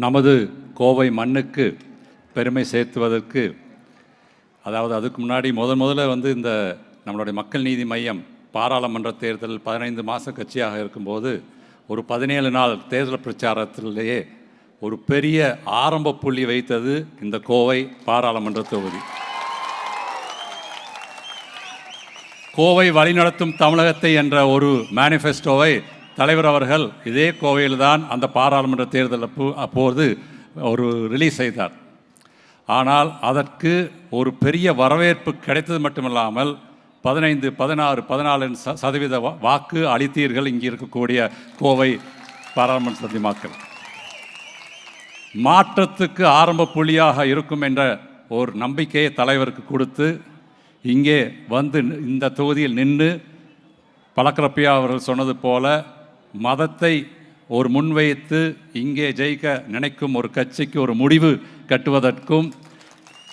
நமது கோவை மண்ணுக்கு பெருமை சேர்த்துவதற்கு அதாவது அதுக்கு முன்னாடி முதன் முதல்ல வந்து இந்த நம்மளுடைய மக்கள் நீதி மையம் பாராளுமன்ற தேர்தல் பதினைந்து மாத கட்சியாக இருக்கும்போது ஒரு பதினேழு நாள் தேர்தல் பிரச்சாரத்திலேயே ஒரு பெரிய ஆரம்ப புள்ளி வைத்தது இந்த கோவை பாராளுமன்ற தொகுதி. கோவை வழிநடத்தும் தமிழகத்தை என்ற ஒரு மேனிஃபெஸ்டோவை தலைவர் அவர்கள் இதே கோவையில் தான் அந்த பாராளுமன்ற தேர்தல் அப்போது ஒரு ரிலீஸ் செய்தார். ஆனால் அதற்கு ஒரு பெரிய வரவேற்பு கிடைத்தது மட்டுமில்லாமல் பதினைந்து பதினாறு பதினாலு ச சதவீத வாக்கு அளித்தீர்கள் இங்கே இருக்கக்கூடிய கோவை பாராளுமன்ற சதி மாற்றத்துக்கு ஆரம்ப புள்ளியாக இருக்கும் என்ற ஒரு நம்பிக்கையை தலைவருக்கு கொடுத்து இங்கே வந்து இந்த தொகுதியில் நின்று பழக்கரப்பியா அவர்கள் சொன்னது போல மதத்தை ஒரு முன்வைத்து இங்கே ஜெயிக்க நினைக்கும் ஒரு கட்சிக்கு ஒரு முடிவு கட்டுவதற்கும்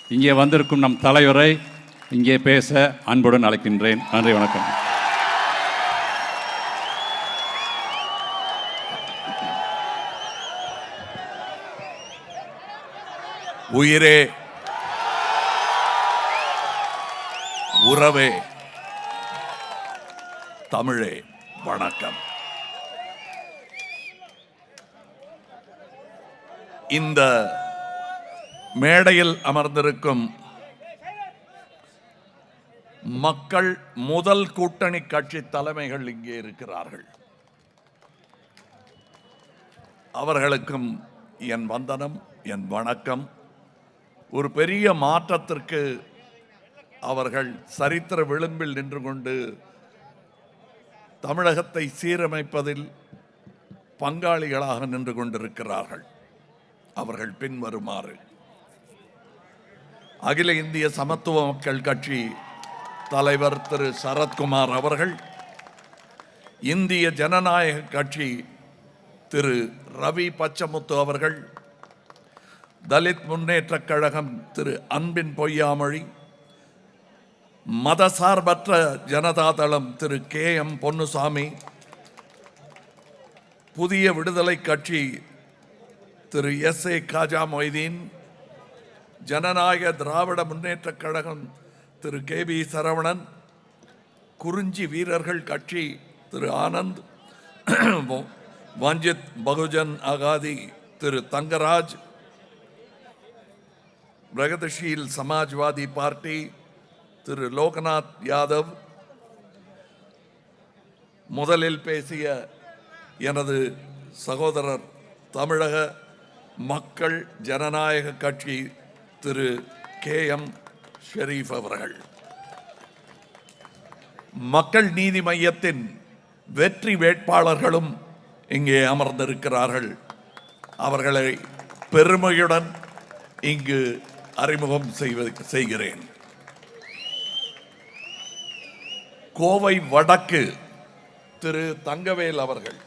இங்கே வந்திருக்கும் நம் தலைவரை இங்கே பேச அன்புடன் அழைக்கின்றேன். நன்றி வணக்கம். உயிரே உறவே தமிழே வணக்கம். இந்த மேடையில் அமர்ந்திருக்கும் மக்கள் முதல் கூட்டணி கட்சி தலைமைகள் இங்கே இருக்கிறார்கள். அவர்களுக்கும் என் வந்தனம் என் வணக்கம். ஒரு பெரிய மாற்றத்திற்கு அவர்கள் சரித்திர விளிம்பில் நின்று கொண்டு தமிழகத்தை சீரமைப்பதில் பங்காளிகளாக நின்று கொண்டிருக்கிறார்கள். அவர்கள் பின்வருமாறு. அகில இந்திய சமத்துவ மக்கள் கட்சி தலைவர் திரு. சரத்குமார் அவர்கள் இந்திய ஜனநாயக கட்சி திரு. ரவி பச்சமுத்து அவர்கள் தலித் முன்னேற்றக் கழகம் திரு. அன்பின் பொய்யாமொழி மதசார்பற்ற ஜனதாதளம் திரு. K. M. Ponnusamy Puthiya Viduthalai Katchi Thiru S A Kaja Moideen Janayaka Dravida Munnetra Kazhagam Thiru K P Saravanan Kurinji Veerargal Katchi Thiru Anand Vanchit Bahujan Aghadi Thiru Thangaraj Pragatisheel Samajwadi Party Thiru Loknath Yadav முதலில் பேசிய எனது சகோதரர் தமிழக மக்கள் ஜனநாயக கட்சி திரு K M Sharif அவர்கள். மக்கள் நீதி மையத்தின் வெற்றி வேட்பாளர்களும் இங்கே அமர்ந்திருக்கிறார்கள். அவர்களை பெருமையுடன் இங்கு அறிமுகம் செய்வது செய்கிறேன். கோவை வடக்கு திரு தங்கவேல் அவர்கள்.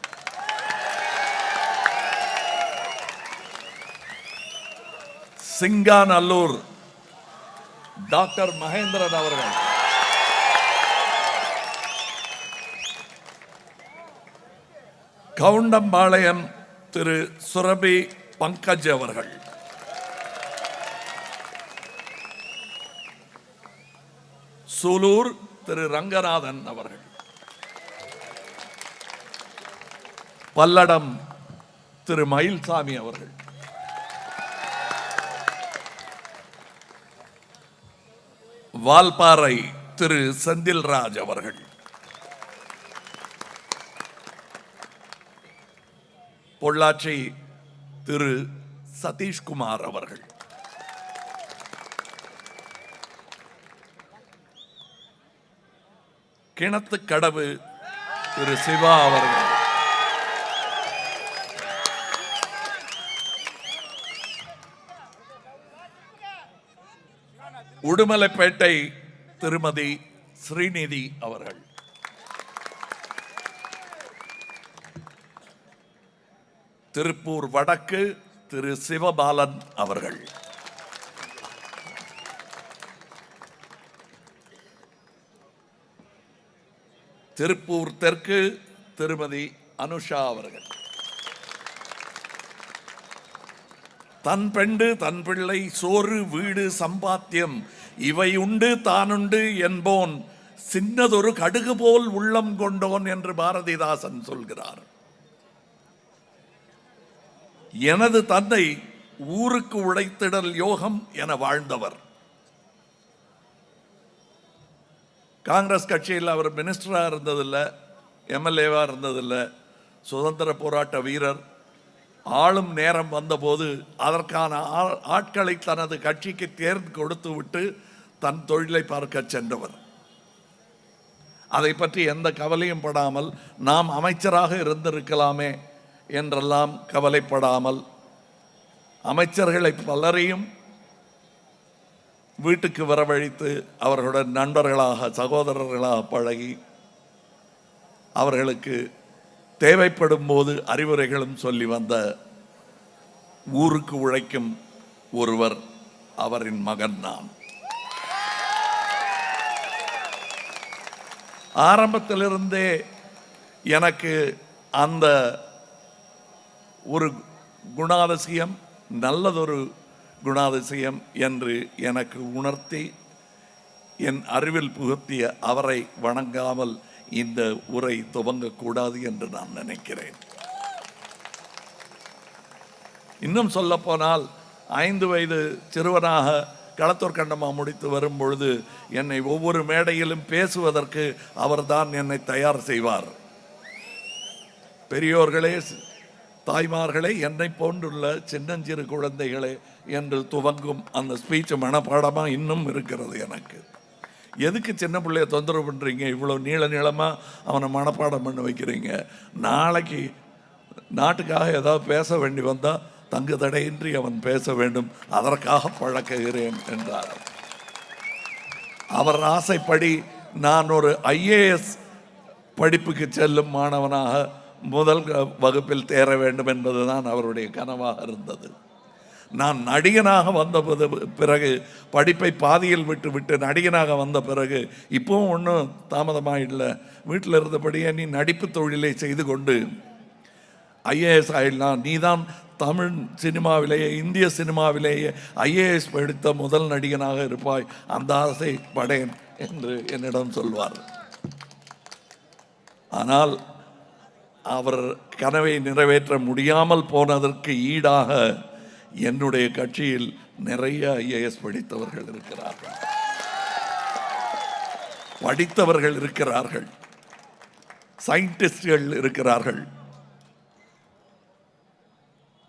சிங்காநல்லூர். டாக்டர் மகேந்திரன் அவர்கள். கவுண்டம்பாளையம் திரு. சுரபி பங்கஜ் அவர்கள். சூலூர் திரு. ரங்கநாதன் அவர்கள். பல்லடம் திரு. மயில்சாமி அவர்கள். வால்பாறை திரு செந்தில்ராஜ் அவர்கள். பொள்ளாச்சி திரு சதீஷ்குமார் அவர்கள். கிணத்து கடவு திரு சிவா அவர்கள். உடுமலைப்பேட்டை திருமதி ஸ்ரீநிதி அவர்கள். திருப்பூர் வடக்கு திரு சிவபாலன் அவர்கள். திருப்பூர் தெற்கு திருமதி அனுஷா அவர்கள். தன் பெண்டு தன் பிள்ளை சோறு வீடு சம்பாத்தியம் இவை உண்டு தானுண்டு என்போன். சின்னதொரு கடுகு போல் உள்ளம் கொண்டோன் என்று பாரதிதாசன் சொல்கிறார். எனது தந்தை ஊருக்கு உழைத்திடல் யோகம் என வாழ்ந்தவர். காங்கிரஸ் கட்சியில் அவர் மினிஸ்டராக இருந்ததில்லை எம்எல்ஏவாக இருந்ததில்லை சுதந்திர போராட்ட வீரர் ஆளும் நேரம் வந்தபோது அதற்கான ஆ- ஆட்களை தனது கட்சிக்கு தேர்ந்து கொடுத்து விட்டு தன் தொழிலை பார்க்க சென்றவர். அதை பற்றி எந்த கவலையும் படாமல் நாம் அமைச்சராக இருந்திருக்கலாமே என்றெல்லாம் கவலைப்படாமல் அமைச்சர்களை பலரையும் வீட்டுக்கு வரவழைத்து அவர்களுடன் நண்பர்களாக சகோதரர்களாக பழகி அவர்களுக்கு தேவைப்படும் போது அறிவுரைகளும் சொல்லி வந்த ஊருக்கு உழைக்கும் ஒருவர் அவரின் மகன் நான். ஆரம்பத்திலிருந்தே எனக்கு அந்த ஒரு குணாதிசயம் நல்லதொரு குணாதிசயம் என்று எனக்கு உணர்த்தி என் அறிவில் புகுத்திய அவரை வணங்காமல் இந்த உரை துவங்கக்கூடாது என்று நான் நினைக்கிறேன். இன்னும் சொல்லப்போனால் ஐந்து வயது சிறுவனாக களத்தூர் கண்டமா முடித்து வரும் பொழுது என்னை ஒவ்வொரு மேடையிலும் பேசுவதற்கு அவர்தான் என்னை தயார் செய்வார். பெரியோர்களே தாய்மார்களே என்னை போன்றுள்ள சின்னஞ்சிறு குழந்தைகளே என்று துவங்கும் அந்த ஸ்பீச் மனப்பாடமாக இன்னும் இருக்கிறது எனக்கு. எதுக்கு சின்ன பிள்ளைய தொந்தரவு பண்ணுறீங்க இவ்வளோ நீள நீளமாக அவனை மனப்பாடம் பண்ண வைக்கிறீங்க. நாளைக்கு நாட்டுக்காக ஏதாவது பேச வேண்டி வந்தால் தங்கு தடையின்றி அவன் பேச வேண்டும். அதற்காக பழக்குகிறேன் என்றார். அவர் ஆசைப்படி நான் ஒரு ஐஏஎஸ் படிப்புக்கு செல்லும் மாணவனாக முதல் வகுப்பில் தேர வேண்டும் என்பதுதான் அவருடைய கனவாக இருந்தது. நான் நடிகனாக வந்த பிறகு படிப்பை பாதியில் விட்டு விட்டு நடிகனாக வந்த பிறகு இப்போவும் ஒன்றும் தாமதமாக இல்லை. வீட்டில் இருந்தபடியே நீ நடிப்பு தொழிலை செய்து கொண்டு ஐஏஎஸ் ஆயிடலாம். நீதான் தமிழ் சினிமாவிலேயே இந்திய சினிமாவிலேயே ஐஏஎஸ் படித்த முதல் நடிகனாக இருப்பாய். அந்த ஆசை படேன் என்று என்னிடம் சொல்வார். ஆனால் அவர் கனவை நிறைவேற்ற முடியாமல் போனதற்கு ஈடாக என்னுடைய கட்சியில் நிறைய ஐஏஎஸ் படித்தவர்கள் இருக்கிறார்கள். படித்தவர்கள் இருக்கிறார்கள். சயின்டிஸ்ட்கள் இருக்கிறார்கள்.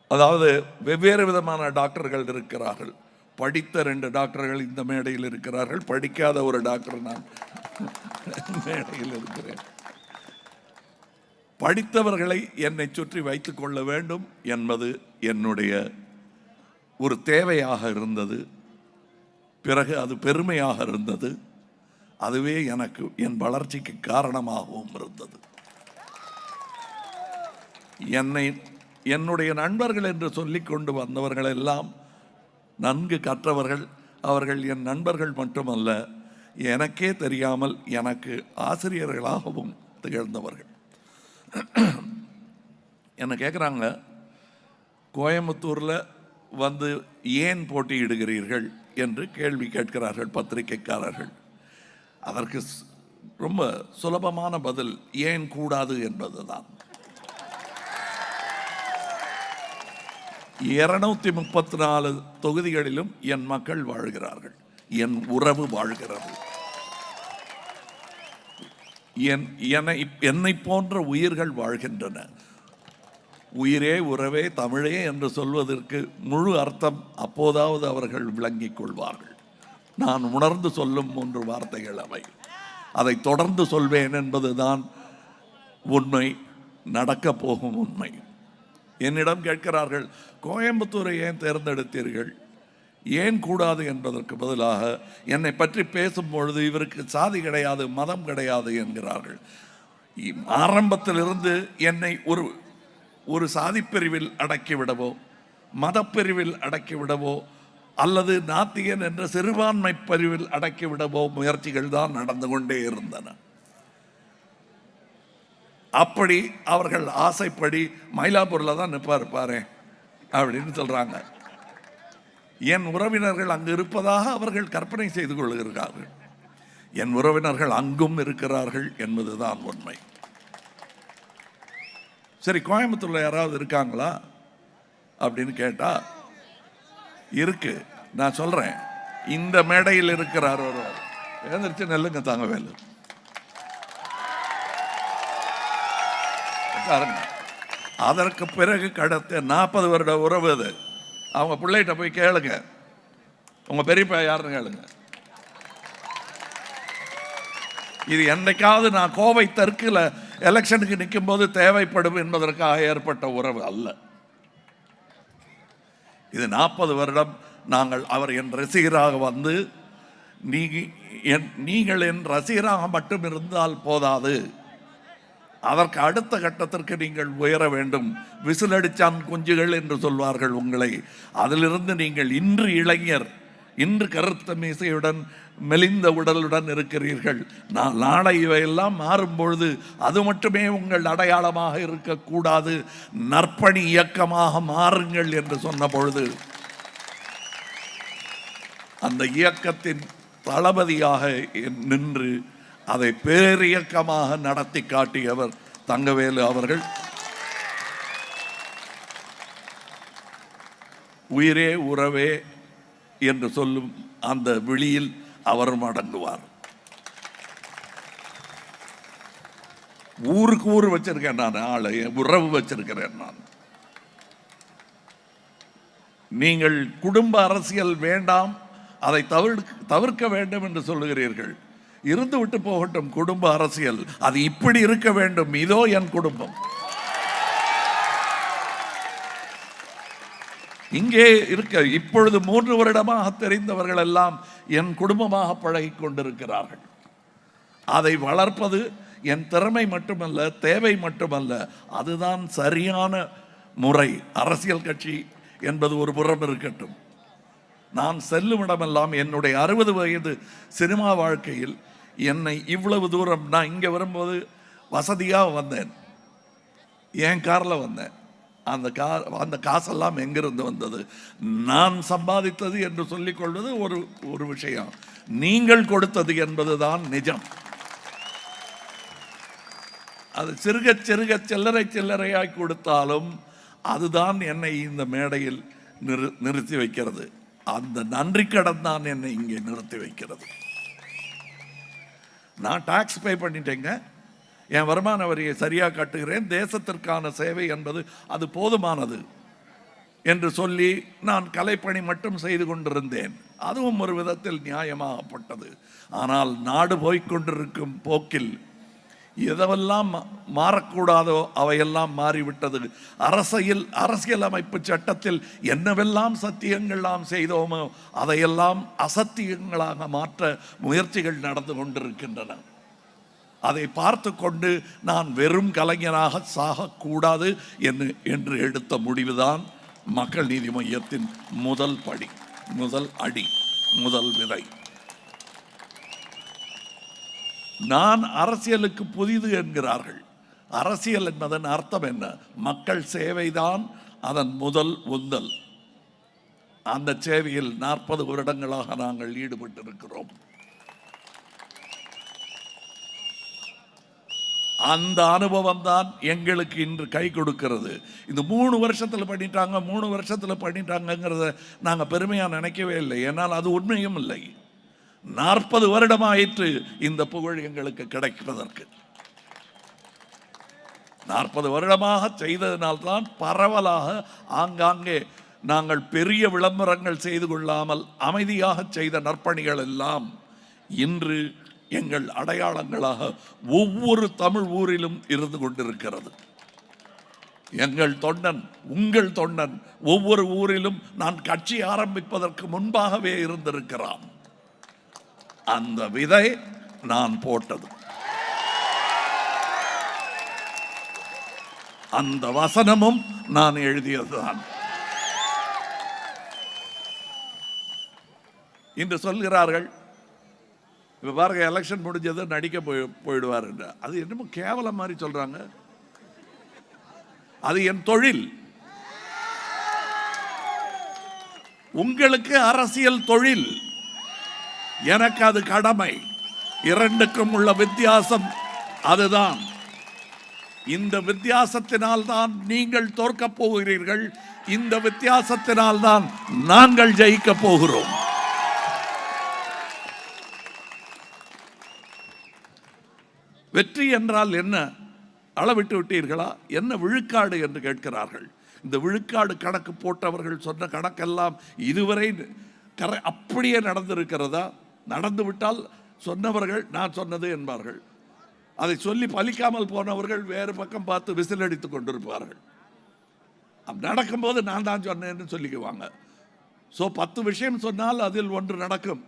அதாவது வெவ்வேறு விதமான டாக்டர்கள் இருக்கிறார்கள். படித்த ரெண்டு டாக்டர்கள் இந்த மேடையில் இருக்கிறார்கள். படிக்காத ஒரு டாக்டர் நான் மேடையில் இருக்கிறேன். படித்தவர்களை என்னை சுற்றி வைத்துக் கொள்ள வேண்டும் என்பது என்னுடைய ஒரு தேவையாக இருந்தது பிறகு அது பெருமையாக இருந்தது அதுவே எனக்கு என் வளர்ச்சிக்கு காரணமாகவும் இருந்தது. என்னை என்னுடைய நண்பர்கள் என்று சொல்லிக் கொண்டு வந்தவர்கள் எல்லாம் நன்கு கற்றவர்கள் அவர்கள் என் நண்பர்கள் மட்டுமல்ல எனக்கே தெரியாமல் எனக்கு ஆசிரியர்களாகவும் திகழ்ந்தவர்கள். என்ன கேட்குறாங்க கோயம்புத்தூரில் வந்து ஏன் போட்டியிடுகிறீர்கள் என்று கேள்வி கேட்கிறார்கள் பத்திரிகைக்காரர்கள். அதற்கு ரொம்ப சுலபமான பதில் ஏன் கூடாது என்பதுதான். இருநூத்தி முப்பத்தி நாலு தொகுதிகளிலும் என் மக்கள் வாழ்கிறார்கள். என் உறவு வாழ்கிறது. என் என்னை என்னை போன்ற உயிர்கள் வாழ்கின்றன. உயிரே உறவே தமிழே என்று சொல்வதற்கு முழு அர்த்தம் அப்போதாவது அவர்கள் விளங்கிக் கொள்வார்கள். நான் உணர்ந்து சொல்லும் மூன்று வார்த்தைகள் அவை. அதை தொடர்ந்து சொல்வேன் என்பதுதான் உண்மை நடக்கப் போகும் உண்மை. என்னிடம் கேட்கிறார்கள் கோயம்புத்தூரை ஏன் தேர்ந்தெடுத்தீர்கள்? ஏன் கூடாது என்பதற்கு பதிலாக என்னை பற்றி பேசும் பொழுது இவருக்கு சாதி கிடையாது மதம் கிடையாது என்கிறார்கள். ஆரம்பத்திலிருந்து என்னை ஒரு ஒரு சாதிப்பிரிவில் அடக்கிவிடவோ மதப்பிரிவில் அடக்கிவிடவோ அல்லது நாத்தியன் என்ற சிறுபான்மை பிரிவில் அடக்கிவிடவோ முயற்சிகள் தான் நடந்து கொண்டே இருந்தன. அப்படி அவர்கள் ஆசைப்படி மயிலாப்பூரில் தான் நிற்பார் பாரு அப்படின்னு சொல்கிறாங்க என் உறவினர்கள் அங்கு இருப்பதாக அவர்கள் கற்பனை செய்து கொள்கிறார்கள். என் உறவினர்கள் அங்கும் இருக்கிறார்கள் என்பதுதான் உண்மை. சரி கோயம்புத்தூர்ல யாராவது இருக்காங்களா? அப்படின்னு கேட்டா இருக்கு. நான் சொல்றேன். இந்த மேடையில் இருக்கிறார் ஒருவர். எழுந்திரிச்சு நெல்லுங்க தாங்க வேலு. அதற்கு பிறகு கடத்த நாற்பது வருட உறவு அது. அவங்க பிள்ளைகிட்ட போய் கேளுங்க. உங்க பெரியப்பா யாருன்னு கேளுங்க. இது என்னைக்காவது நான் கோவை தெற்குல எலெக்ஷனுக்கு நிற்கும் போது தேவைப்படும் என்பதற்காக ஏற்பட்ட உறவு அல்ல. இது நாற்பது வருடம் நாங்கள் அவர் என் ரசிகராக வந்து நீ என் நீங்கள் என் ரசிகராக மட்டும் இருந்தால் போதாது. அதற்கு அடுத்த கட்டத்திற்கு நீங்கள் உயர வேண்டும். விசிலடிச்சான் குஞ்சுகள் என்று சொல்வார்கள் உங்களை. அதிலிருந்து நீங்கள் இன்று இளைஞர். இன்று கருத்த மீசையுடன் மெலிந்த உடலுடன் இருக்கிறீர்கள். நான் நாளை இவையெல்லாம் மாறும்பொழுது அது மட்டுமே உங்கள் அடையாளமாக இருக்கக்கூடாது. நற்பணி இயக்கமாக மாறுங்கள் என்று சொன்ன பொழுது அந்த இயக்கத்தின் தளபதியாக நின்று அதை பேரியக்கமாக நடத்தி காட்டியவர் தங்கவேலு அவர்கள். உயிரே உறவே என்று சொல்லும் அந்த விழியில் அவரும் அடங்குவார் ஊருக்கு ஊர் வச்சிருக்கேன் நான் ஆளை உறவு வச்சிருக்கிறேன் நான். நீங்கள் குடும்ப அரசியல் வேண்டாம் அதை தவிர்க்க தவிர்க்க வேண்டும் என்று சொல்லுகிறீர்கள். இருந்து விட்டு போகட்டும் குடும்ப அரசியல் அது இப்படி இருக்க வேண்டும் இதோ என் குடும்பம். இங்கே இருக்க இப்பொழுது மூன்று வருடமாக தெரிந்தவர்கள் எல்லாம் என் குடும்பமாக பழகிக் கொண்டிருக்கிறார்கள் அதை வளர்ப்பது என் திறமை மட்டுமல்ல தேவை மட்டுமல்ல அதுதான் சரியான முறை. அரசியல் கட்சி என்பது ஒரு புறம் இருக்கட்டும். நான் செல்லும் இடமெல்லாம் என்னுடைய அறுபது வயது சினிமா வாழ்க்கையில் என்னை இவ்வளவு தூரம் நான் இங்கே வரும்போது வசதியாக வந்தேன். என் காரில் வந்தேன். அந்த கா அந்த காசெல்லாம் எங்கிருந்து வந்தது? நான் சம்பாதித்தது என்று சொல்லிக்கொள்வது ஒரு ஒரு விஷயம். நீங்கள் கொடுத்தது என்பதுதான் நிஜம். அது சிறுக சிறுக சில்லறை சில்லறையாய் கொடுத்தாலும் அதுதான் என்னை இந்த மேடையில் நிறு நிறுத்தி வைக்கிறது. அந்த நன்றி கடன் தான் என்னை இங்கே நிறுத்தி வைக்கிறது. நான் டாக்ஸ் பே பண்ணிட்டேங்க. என் வருமான வரியை சரியாக கட்டுகிறேன். தேசத்திற்கான சேவை என்பது அது போதுமானது என்று சொல்லி நான் கலைப்பணி மட்டும் செய்து கொண்டிருந்தேன். அதுவும் ஒரு விதத்தில் நியாயமாகப்பட்டது. ஆனால் நாடு போய்க்கொண்டிருக்கும் போக்கில் எதவெல்லாம் மா- மாறக்கூடாதோ அவையெல்லாம் மாறிவிட்டது. அரசியல் அரசியலமைப்பு சட்டத்தில் என்னவெல்லாம் சத்தியங்கள் நாம் செய்தோமோ அதையெல்லாம் அசத்தியங்களாக மாற்ற முயற்சிகள் நடந்து கொண்டிருக்கின்றன. அதை பார்த்து கொண்டு நான் வெறும் கலைஞனாக சாகக்கூடாது என்று என்று எடுத்த முடிவுதான் மக்கள் நீதி மையத்தின் முதல் படி முதல் அடி முதல் விதை. நான் அரசியலுக்கு புதிது என்கிறார்கள். அரசியல் என்பதன் அர்த்தம் என்ன? மக்கள் சேவைதான் அதன் முதல் உந்தல். அந்த சேவையில் நாற்பது வருடங்களாக நாங்கள் ஈடுபட்டிருக்கிறோம். அந்த அனுபவம் தான் எங்களுக்கு இன்று கை கொடுக்கிறது. இந்த மூணு வருஷத்தில் பண்ணிட்டாங்க மூணு வருஷத்தில் பண்ணிட்டாங்கங்கிறத நாங்கள் பெருமையாக நினைக்கவே இல்லை. ஏன்னால் அது உண்மையும் இல்லை. நாற்பது வருடமாயிற்று இந்த புகழ் எங்களுக்கு கிடைப்பதற்கு. நாற்பது வருடமாக செய்ததினால்தான் பரவலாக ஆங்காங்கே நாங்கள் பெரிய விளம்பரங்கள் செய்து கொள்ளாமல் அமைதியாக செய்த நற்பணிகள் எல்லாம் இன்று எங்கள் அடையாளங்களாக ஒவ்வொரு தமிழ் ஊரிலும் இருந்து கொண்டிருக்கிறது. எங்கள் தொண்டன் உங்கள் தொண்டன் ஒவ்வொரு ஊரிலும் நான் கட்சி ஆரம்பிப்பதற்கு முன்பாகவே இருந்திருக்கிறான். அந்த விதை நான் போட்டது. அந்த வசனமும் நான் எழுதியதுதான். இன்று சொல்கிறார்கள் இப்போ பாருங்க எலெக்ஷன் முடிஞ்சது நடிக்க போய் போயிடுவார் என்று. அது என்னமோ கேவலம் மாதிரி சொல்கிறாங்க அது என் தொழில். உங்களுக்கு அரசியல் தொழில். எனக்கு அது கடமை. இரண்டுக்கும் உள்ள வித்தியாசம் அதுதான். இந்த வித்தியாசத்தினால் தான் நீங்கள் தோற்கப் போகிறீர்கள். இந்த வித்தியாசத்தினால் தான் நாங்கள் ஜெயிக்கப் போகிறோம். வெற்றி என்றால் என்ன? அளவிட்டு விட்டீர்களா? என்ன விழுக்காடு என்று கேட்கிறார்கள். இந்த விழுக்காடு கணக்கு போட்டவர்கள் சொன்ன கணக்கெல்லாம் இதுவரை கரை அப்படியே நடந்திருக்கிறதா? நடந்து விட்டால் சொன்னவர்கள் நான் சொன்னது என்பார்கள். அதை சொல்லி பலிக்காமல் போனவர்கள் வேறு பக்கம் பார்த்து விசில் அடித்துக் கொண்டிருப்பார்கள். நடக்கும்போது நான் தான் சொன்னேன்னு சொல்லிக்குவாங்க. ஸோ பத்து விஷயம் சொன்னால் அதில் ஒன்று நடக்கும்.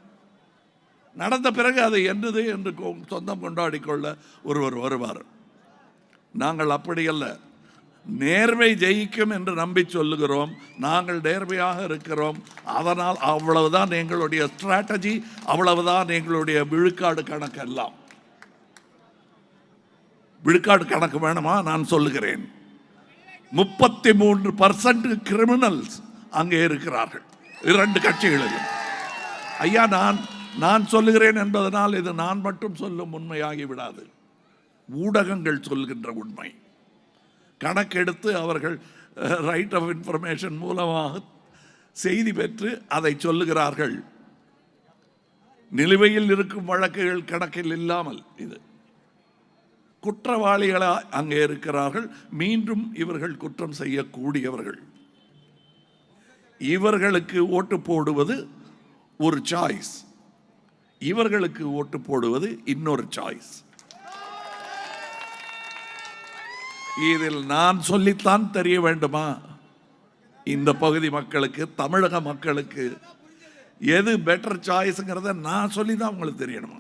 நடந்த பிறகு அது என்னது என்று கொ- சொந்தம் கொண்டாடி கொள்ள ஒருவர் வருவார். நாங்கள் அப்படியல்ல. நேர்மை ஜெயிக்கும் என்று நம்பி சொல்லுகிறோம். நாங்கள் நேர்மையாக இருக்கிறோம். அதனால் அவ்வளவுதான் எங்களுடைய ஸ்ட்ராட்டஜி அவ்வளவுதான் எங்களுடைய விழுக்காடு கணக்கு எல்லாம். விழுக்காடு கணக்கு வேணுமா? நான் சொல்லுகிறேன். முப்பத்தி மூன்று பர்சன்ட் கிரிமினல்ஸ் அங்கே இருக்கிறார்கள். இரண்டு கட்சிகளிலும். ஐயா நான் நான் சொல்லுகிறேன் என்பதனால் இது நான் மட்டும் சொல்லும் உண்மையாகி விடாது ஊடகங்கள் சொல்கின்ற உண்மை. கணக்கெடுத்து அவர்கள் ரைட் ஆஃப் இன்ஃபர்மேஷன் மூலமாக செய்தி பெற்று அதை சொல்லுகிறார்கள். நிலுவையில் இருக்கும் வழக்குகள் கணக்கில் இல்லாமல் இது. குற்றவாளிகளாக அங்கே இருக்கிறார்கள். மீண்டும் இவர்கள் குற்றம் செய்யக்கூடியவர்கள். இவர்களுக்கு ஓட்டு போடுவது ஒரு சாய்ஸ் இவர்களுக்கு ஓட்டு போடுவது இன்னொரு சாய்ஸ் இதில் நான் சொல்லித்தான் தெரிய வேண்டுமா? இந்த பகுதி மக்களுக்கு தமிழக மக்களுக்கு எது பெட்டர் சாய்ஸுங்கிறத நான் சொல்லி தான் உங்களுக்கு தெரியணுமா?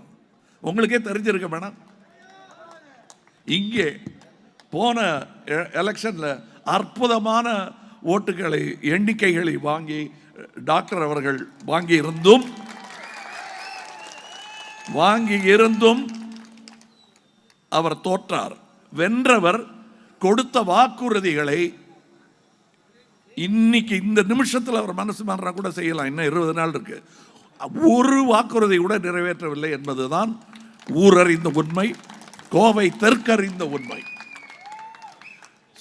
உங்களுக்கே தெரிஞ்சிருக்க வேணாம். இங்கே போன எலெக்ஷனில் அற்புதமான ஓட்டுகளை எண்ணிக்கைகளை வாங்கி டாக்டர் அவர்கள் வாங்கியிருந்தும் வாங்கி இருந்தும் அவர் தோற்றார். வென்றவர் கொடுத்த வாக்குறுதிகளை இன்னைக்கு இந்த நிமிஷத்தில் அவர் மனசு மாறினா கூட செய்யலாம். இன்னும் இருபது நாள் இருக்கு. ஒரு வாக்குறுதி கூட நிறைவேற்றவில்லை என்பதுதான் ஊரறிந்த உண்மை. கோவை தெற்கறிந்த உண்மை.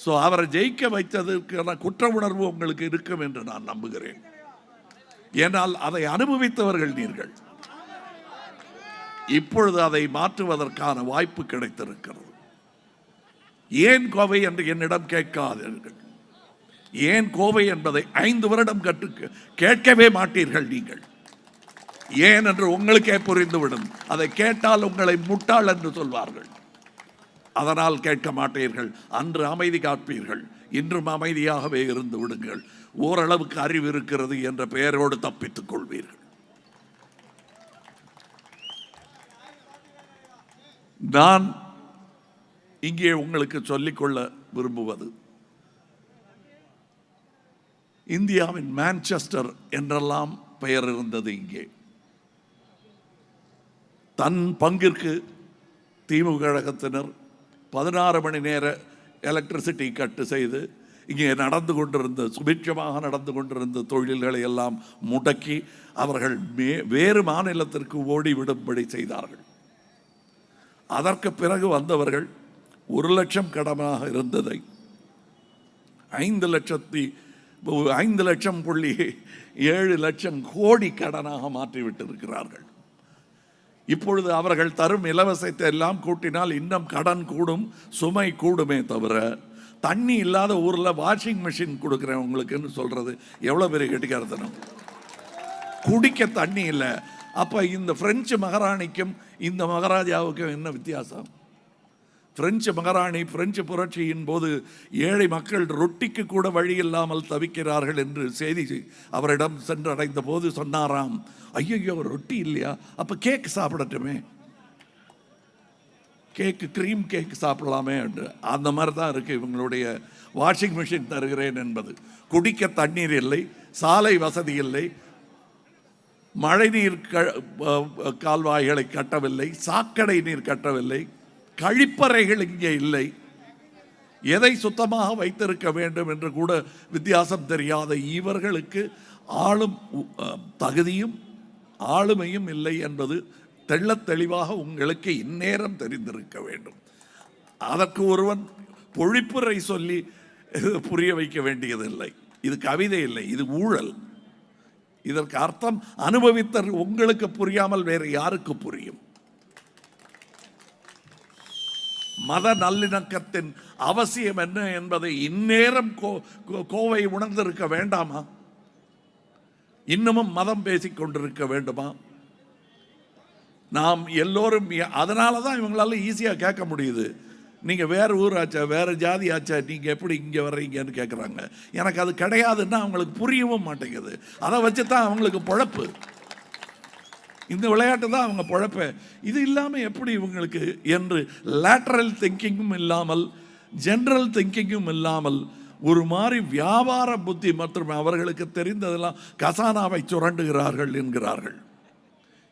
ஸோ அவரை ஜெயிக்க வைத்ததற்கான குற்ற உணர்வு உங்களுக்கு இருக்கும் என்று நான் நம்புகிறேன். ஏனால் அதை அனுபவித்தவர்கள் நீர்கள். இப்பொழுது அதை மாற்றுவதற்கான வாய்ப்பு கிடைத்திருக்கிறது. ஏன் கோவை என்று என்னிடம் கேட்காதீர்கள். ஏன் கோவை என்பதை ஐந்து வருடம் கற்று கேட்கவே மாட்டீர்கள் நீங்கள். ஏன் என்று உங்களுக்கே புரிந்துவிடும். அதை கேட்டால் உங்களை முட்டாள் என்று சொல்வார்கள். அதனால் கேட்க மாட்டீர்கள். அன்று அமைதி காப்பீர்கள். இன்றும் அமைதியாகவே இருந்து விடுங்கள். ஓரளவுக்கு அறிவு இருக்கிறது என்ற பெயரோடு தப்பித்துக் கொள்வீர்கள். நான் இங்கே உங்களுக்கு சொல்லிக்கொள்ள விரும்புவது இந்தியாவின் மான்செஸ்டர் என்றெல்லாம் பெயர் இருந்தது இங்கே. தன் பங்கிற்கு திமுக கழகத்தினர் பதினாறு மணி நேர எலக்ட்ரிசிட்டி கட்டு செய்து இங்கே நடந்து கொண்டிருந்த சுபிட்சமாக நடந்து கொண்டிருந்த தொழில்களை எல்லாம் முடக்கி அவர்கள் மே வேறு மாநிலத்திற்கு ஓடிவிடும்படி செய்தார்கள். அதற்கு பிறகு வந்தவர்கள் ஒரு லட்சம் கடனாக இருந்ததை. ஐந்து லட்சத்தி ஐந்து லட்சம் புள்ளி ஏழு லட்சம் கோடி கடனாக மாற்றிவிட்டிருக்கிறார்கள். இப்பொழுது அவர்கள் தரும் இலவசத்தை எல்லாம் கூட்டினால் இன்னும் கடன் கூடும் சுமை கூடுமே தவிர தண்ணி இல்லாத ஊரில் வாஷிங் மிஷின் கொடுக்குறேன் உங்களுக்குன்னு சொல்றது எவ்வளோ பெரிய கெட்டிக்காரத்தனம். குடிக்க தண்ணி இல்லை. அப்போ இந்த பிரெஞ்சு மகாராணிக்கும் இந்த மகாராஜாவுக்கும் என்ன வித்தியாசம்? பிரெஞ்சு மகாராணி பிரெஞ்சு புரட்சியின் போது ஏழை மக்கள் ரொட்டிக்கு கூட வழி இல்லாமல் தவிக்கிறார்கள் என்று செய்தி அவரிடம் சென்றடைந்த போது சொன்னாராம் ஐயோ ரொட்டி இல்லையா? அப்போ கேக் சாப்பிடட்டுமே. கேக்கு க்ரீம் கேக் சாப்பிடலாமே என்று. அந்த மாதிரி தான் இருக்குது இவங்களுடைய வாஷிங் மிஷின் தருகிறேன் என்பது. குடிக்க தண்ணீர் இல்லை சாலை வசதி இல்லை மழைநீர் க கால்வாய்களை கட்டவில்லை சாக்கடை நீர் கட்டவில்லை கழிப்பறைகள் இங்கே இல்லை. எதை சுத்தமாக வைத்திருக்க வேண்டும் என்று கூட வித்தியாசம் தெரியாத இவர்களுக்கு ஆளும் தகுதியும் ஆளுமையும் இல்லை என்பது தெள்ளத் தெளிவாக உங்களுக்கு இந்நேரம் தெரிந்திருக்க வேண்டும். அதற்கு ஒருவன் பொழிப்புரை சொல்லி புரிய வைக்க வேண்டியதில்லை. இது கவிதை இல்லை இது ஊழல். இதற்கு அர்த்தம் அனுபவித்த உங்களுக்கு புரியாமல் வேறு யாருக்கு புரியும்? மத நல்லிணக்கத்தின் அவசியம் என்ன என்பதை இந்நேரம் கோ- கோ- கோவை உணர்ந்திருக்க வேண்டாமா? இன்னமும் மதம் பேசிக் கொண்டிருக்க வேண்டுமா? நாம் எல்லோரும் அதனால தான் இவங்களால ஈஸியாக கேட்க முடியுது. நீங்கள் வேறு ஊராச்சா வேறு ஜாதி ஆச்சா நீங்கள் எப்படி இங்கே வர்றீங்கன்னு கேட்குறாங்க எனக்கு அது கிடையாதுன்னா அவங்களுக்கு புரியவும் மாட்டேங்குது. அதை வச்சு தான் அவங்களுக்கு பொழப்பு. இந்த விளையாட்டு தான் அவங்க பொழப்ப. இது இல்லாமல் எப்படி இவங்களுக்கு என்று லேட்ரல் திங்கிங்கும் இல்லாமல் ஜென்ரல் திங்கிங்கும் இல்லாமல் ஒரு மாதிரி வியாபார புத்தி மற்றும் அவர்களுக்கு தெரிந்ததெல்லாம் கசானாவை சுரண்டுகிறார்கள் என்கிறார்கள்.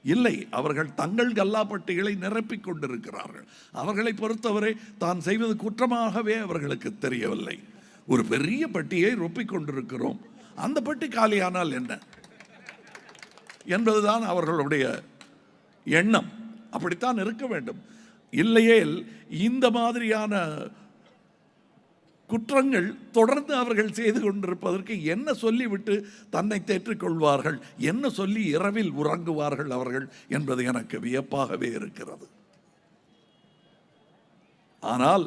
இல்லை அவர்கள் தங்கள் கல்லாப்பட்டிகளை நிரப்பிக் கொண்டிருக்கிறார்கள். அவர்களை பொறுத்தவரை தான் செய்வது குற்றமாகவே அவர்களுக்கு தெரியவில்லை. ஒரு பெரிய பட்டியை ரொப்பிக் கொண்டிருக்கிறோம். அந்த பட்டி காலியானால் என்ன? என்பதுதான் அவர்களுடைய எண்ணம். அப்படித்தான் இருக்க வேண்டும். இல்லையேல் இந்த மாதிரியான குற்றங்கள் தொடர்ந்து அவர்கள் செய்து கொண்டிருப்பதற்கு என்ன சொல்லிவிட்டு தன்னை தேற்றிக்கொள்வார்கள்? என்ன சொல்லி இரவில் உறங்குவார்கள் அவர்கள் என்பது எனக்கு வியப்பாகவே இருக்கிறது. ஆனால்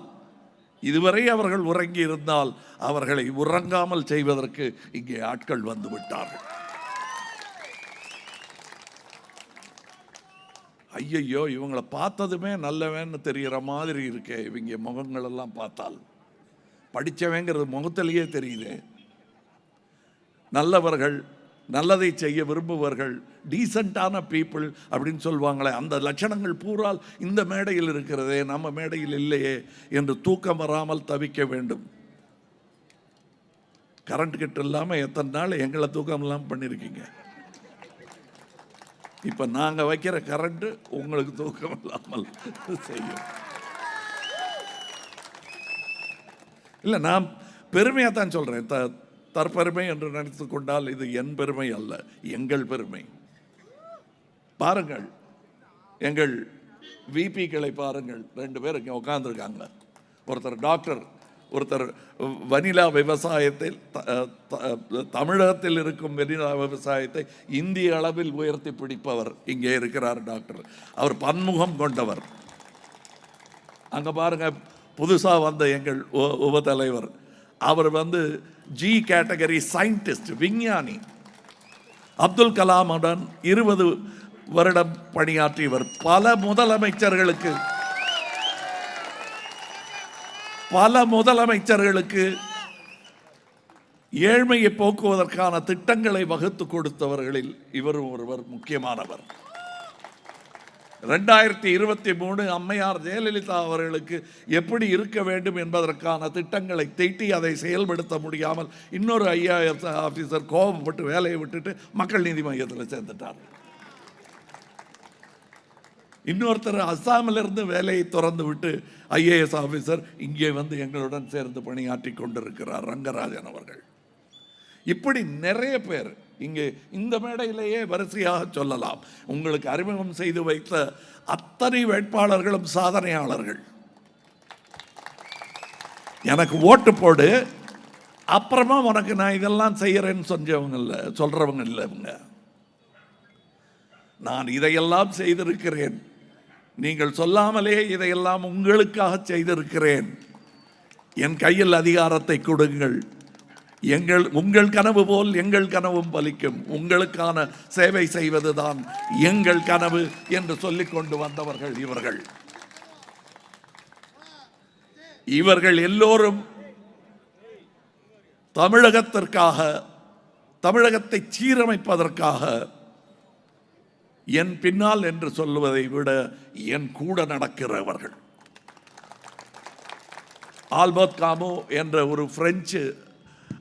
இதுவரை அவர்கள் உறங்கி இருந்தால் அவர்களை உறங்காமல் செய்வதற்கு இங்கே ஆட்கள் வந்து விட்டார்கள். ஐயையோ இவங்களை பார்த்ததுமே நல்லவன்னு தெரிகிற மாதிரி இருக்கே இவங்க முகங்களெல்லாம் பார்த்தால். படித்தவங்கிறது முகத்திலேயே தெரியுது. நல்லவர்கள் நல்லதை செய்ய விரும்புவர்கள் டீசெண்டான பீப்புள் அப்படின்னு சொல்லுவாங்களே அந்த லட்சணங்கள் பூரால் இந்த மேடையில் இருக்கிறதே நம்ம மேடையில் இல்லையே என்று தூக்கம் வராமல் தவிக்க வேண்டும். கரண்ட் கிட்ட இல்லாமல் எத்தனை நாள் எங்களை தூக்கம் இல்லாமல் பண்ணியிருக்கீங்க இப்போ நாங்கள் வைக்கிற கரண்ட்டு உங்களுக்கு தூக்கம் இல்லாமல் செய்யும். இல்லை நான் பெருமையாக தான் சொல்கிறேன் த தற்பெருமை என்று நினைத்து கொண்டால் இது என் பெருமை அல்ல எங்கள் பெருமை. பாருங்கள் எங்கள் விபிக்களை பாருங்கள். ரெண்டு பேர் இங்கே உட்காந்துருக்காங்க ஒருத்தர் டாக்டர் ஒருத்தர் வனிலா விவசாயத்தில் த- த- தமிழகத்தில் இருக்கும் வெனிலா விவசாயத்தை இந்திய அளவில் உயர்த்தி பிடிப்பவர் இங்கே இருக்கிறார் டாக்டர். அவர் பன்முகம் கொண்டவர். அங்கே பாருங்க புதுசாக வந்த எங்கள் உ- உபதலைவர். அவர் வந்து ஜி கேட்டகரி சயின்டிஸ்ட் விஞ்ஞானி. அப்துல் கலாமுடன் இருபது வருடம் பணியாற்றியவர். பல முதலமைச்சர்களுக்கு பல முதலமைச்சர்களுக்கு ஏழ்மையை போக்குவதற்கான திட்டங்களை வகுத்து கொடுத்தவர்களில் இவரும் ஒருவர் முக்கியமானவர். ரெண்டாயிரத்தி இருபத்தி மூணு அம்மையார் ஜெயலலிதா அவர்களுக்கு எப்படி இருக்க வேண்டும் என்பதற்கான திட்டங்களை தீட்டி அதை செயல்படுத்த முடியாமல் இன்னொரு ஐஏஎஸ் ஆஃபீஸர் கோபப்பட்டு வேலையை விட்டுட்டு மக்கள் நீதி மையத்தில் சேர்ந்துட்டார். இன்னொருத்தர் அஸ்ஸாமிலிருந்து வேலையை திறந்து விட்டு ஐஏஎஸ் ஆஃபீஸர் இங்கே வந்து எங்களுடன் சேர்ந்து பணியாற்றி கொண்டிருக்கிறார் ரங்கராஜன் அவர்கள். இப்படி நிறைய பேர் இங்கே இந்த மேடையிலேயே வரிசையாக சொல்லலாம். உங்களுக்கு அறிமுகம் செய்து வைத்த அத்தனை வேட்பாளர்களும் சாதனையாளர்கள். எனக்கு ஓட்டு போடு அப்புறமா உனக்கு நான் இதெல்லாம் செய்யறேன்னு சொன்னவங்க இல்லை சொல்றவங்க இல்லை இவங்க. நான் இதையெல்லாம் செய்திருக்கிறேன். நீங்கள் சொல்லாமலே இதையெல்லாம் உங்களுக்காக செய்திருக்கிறேன். என் கையில் அதிகாரத்தை கொடுங்கள். எங்கள் உங்கள் கனவு போல் எங்கள் கனவும் பலிக்கும். உங்களுக்கான சேவை செய்வதுதான் எங்கள் கனவு என்று சொல்லிக் கொண்டு வந்தவர்கள் இவர்கள். இவர்கள் எல்லோரும் தமிழகத்திற்காக தமிழகத்தை சீரமைப்பதற்காக என் பின்னால் என்று சொல்லுவதை விட என் கூட நடக்கிறவர்கள். ஆல்பர்ட் காமோ என்ற ஒரு பிரெஞ்சு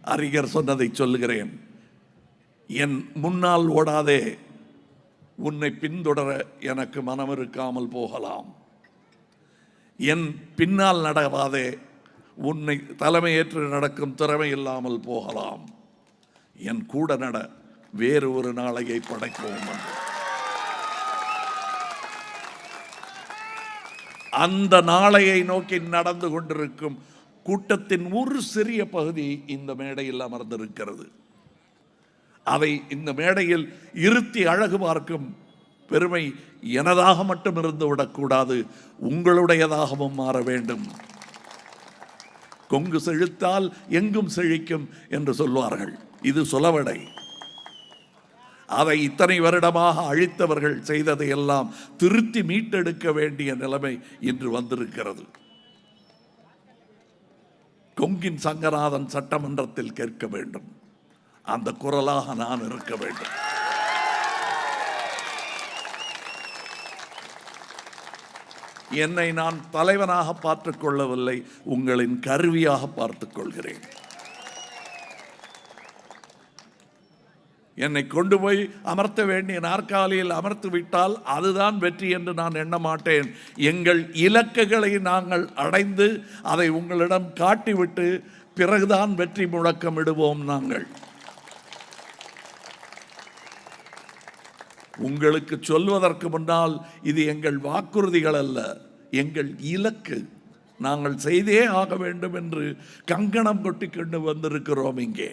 அறிஞர் சொன்னதை சொல்லுகிறேன். என் முன்னால் ஓடாதே உன்னை பின்தொடர எனக்கு மனம் இருக்காமல் போகலாம். என் பின்னால் நடவாதே உன்னை தலைமையேற்று நடக்கும் திறமை இல்லாமல் போகலாம். என் கூட நட வேறு ஒரு நாளையை படைப்போம். அந்த நாளையை நோக்கி நடந்து கொண்டிருக்கும் கூட்டத்தின் ஒரு சிறிய பகுதி இந்த மேடையில் அமர்ந்திருக்கிறது. அதை இந்த மேடையில் இருத்தி அழகு பார்க்கும் பெருமை எனதாக மட்டும் இருந்து விடக்கூடாது உங்களுடையதாகவும் மாற வேண்டும். கொங்கு செழித்தால் எங்கும் செழிக்கும் என்று சொல்வார்கள். இது சொலவடை. அதை இத்தனை வருடமாக அழித்தவர்கள் செய்ததை எல்லாம் திருத்தி மீட்டெடுக்க வேண்டிய நிலைமை இன்று வந்திருக்கிறது. கொங்கின் சங்கநாதன் சட்டமன்றத்தில் கேட்க வேண்டும். அந்த குரலாக நான் இருக்க வேண்டும். என்னை நான் தலைவனாக பார்த்துக் கொள்ளவில்லை உங்களின் கருவியாக பார்த்துக் என்னை கொண்டு போய் அமர்த்த வேண்டிய நாற்காலியில் அமர்த்து விட்டால் அதுதான் வெற்றி என்று நான் எண்ண மாட்டேன். எங்கள் இலக்குகளை நாங்கள் அடைந்து அதை உங்களிடம் காட்டிவிட்டு பிறகுதான் வெற்றி முழக்கமிடுவோம் நாங்கள். உங்களுக்கு சொல்வதற்கு முன்னால் இது எங்கள் வாக்குறுதிகள் அல்ல எங்கள் இலக்கு. நாங்கள் செய்தே ஆக வேண்டும் என்று கங்கணம் கொட்டிக்கொண்டு வந்திருக்கிறோம் இங்கே.